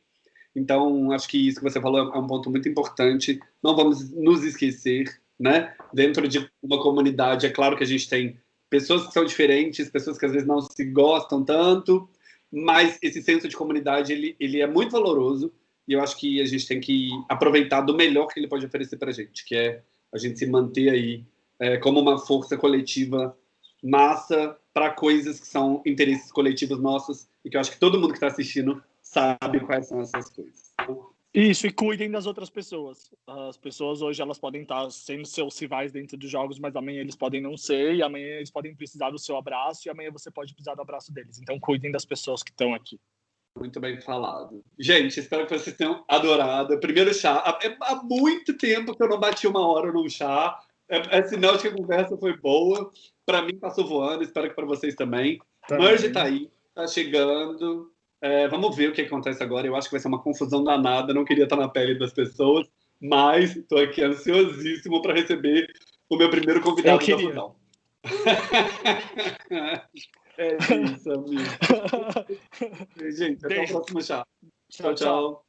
Speaker 1: Então, acho que isso que você falou é um ponto muito importante. Não vamos nos esquecer, né? Dentro de uma comunidade, é claro que a gente tem pessoas que são diferentes, pessoas que às vezes não se gostam tanto, mas esse senso de comunidade, ele, ele é muito valoroso e eu acho que a gente tem que aproveitar do melhor que ele pode oferecer para a gente, que é a gente se manter aí é, como uma força coletiva massa para coisas que são interesses coletivos nossos e que eu acho que todo mundo que está assistindo sabe quais são essas coisas.
Speaker 2: Isso, e cuidem das outras pessoas. As pessoas hoje elas podem estar sendo seus rivais dentro dos jogos, mas amanhã eles podem não ser, e amanhã eles podem precisar do seu abraço, e amanhã você pode precisar do abraço deles. Então cuidem das pessoas que estão aqui.
Speaker 1: Muito bem falado. Gente, espero que vocês tenham adorado. Primeiro chá. É há muito tempo que eu não bati uma hora num chá. É, é sinal de que a conversa foi boa. Para mim passou voando, espero que para vocês também. também. Merge tá aí, tá chegando. É, vamos ver o que acontece agora. Eu acho que vai ser uma confusão danada. Não queria estar na pele das pessoas, mas estou aqui ansiosíssimo para receber o meu primeiro convidado
Speaker 2: da final. [laughs]
Speaker 1: é isso, amigo. [laughs] Gente, até o próximo chá. tchau. tchau. tchau.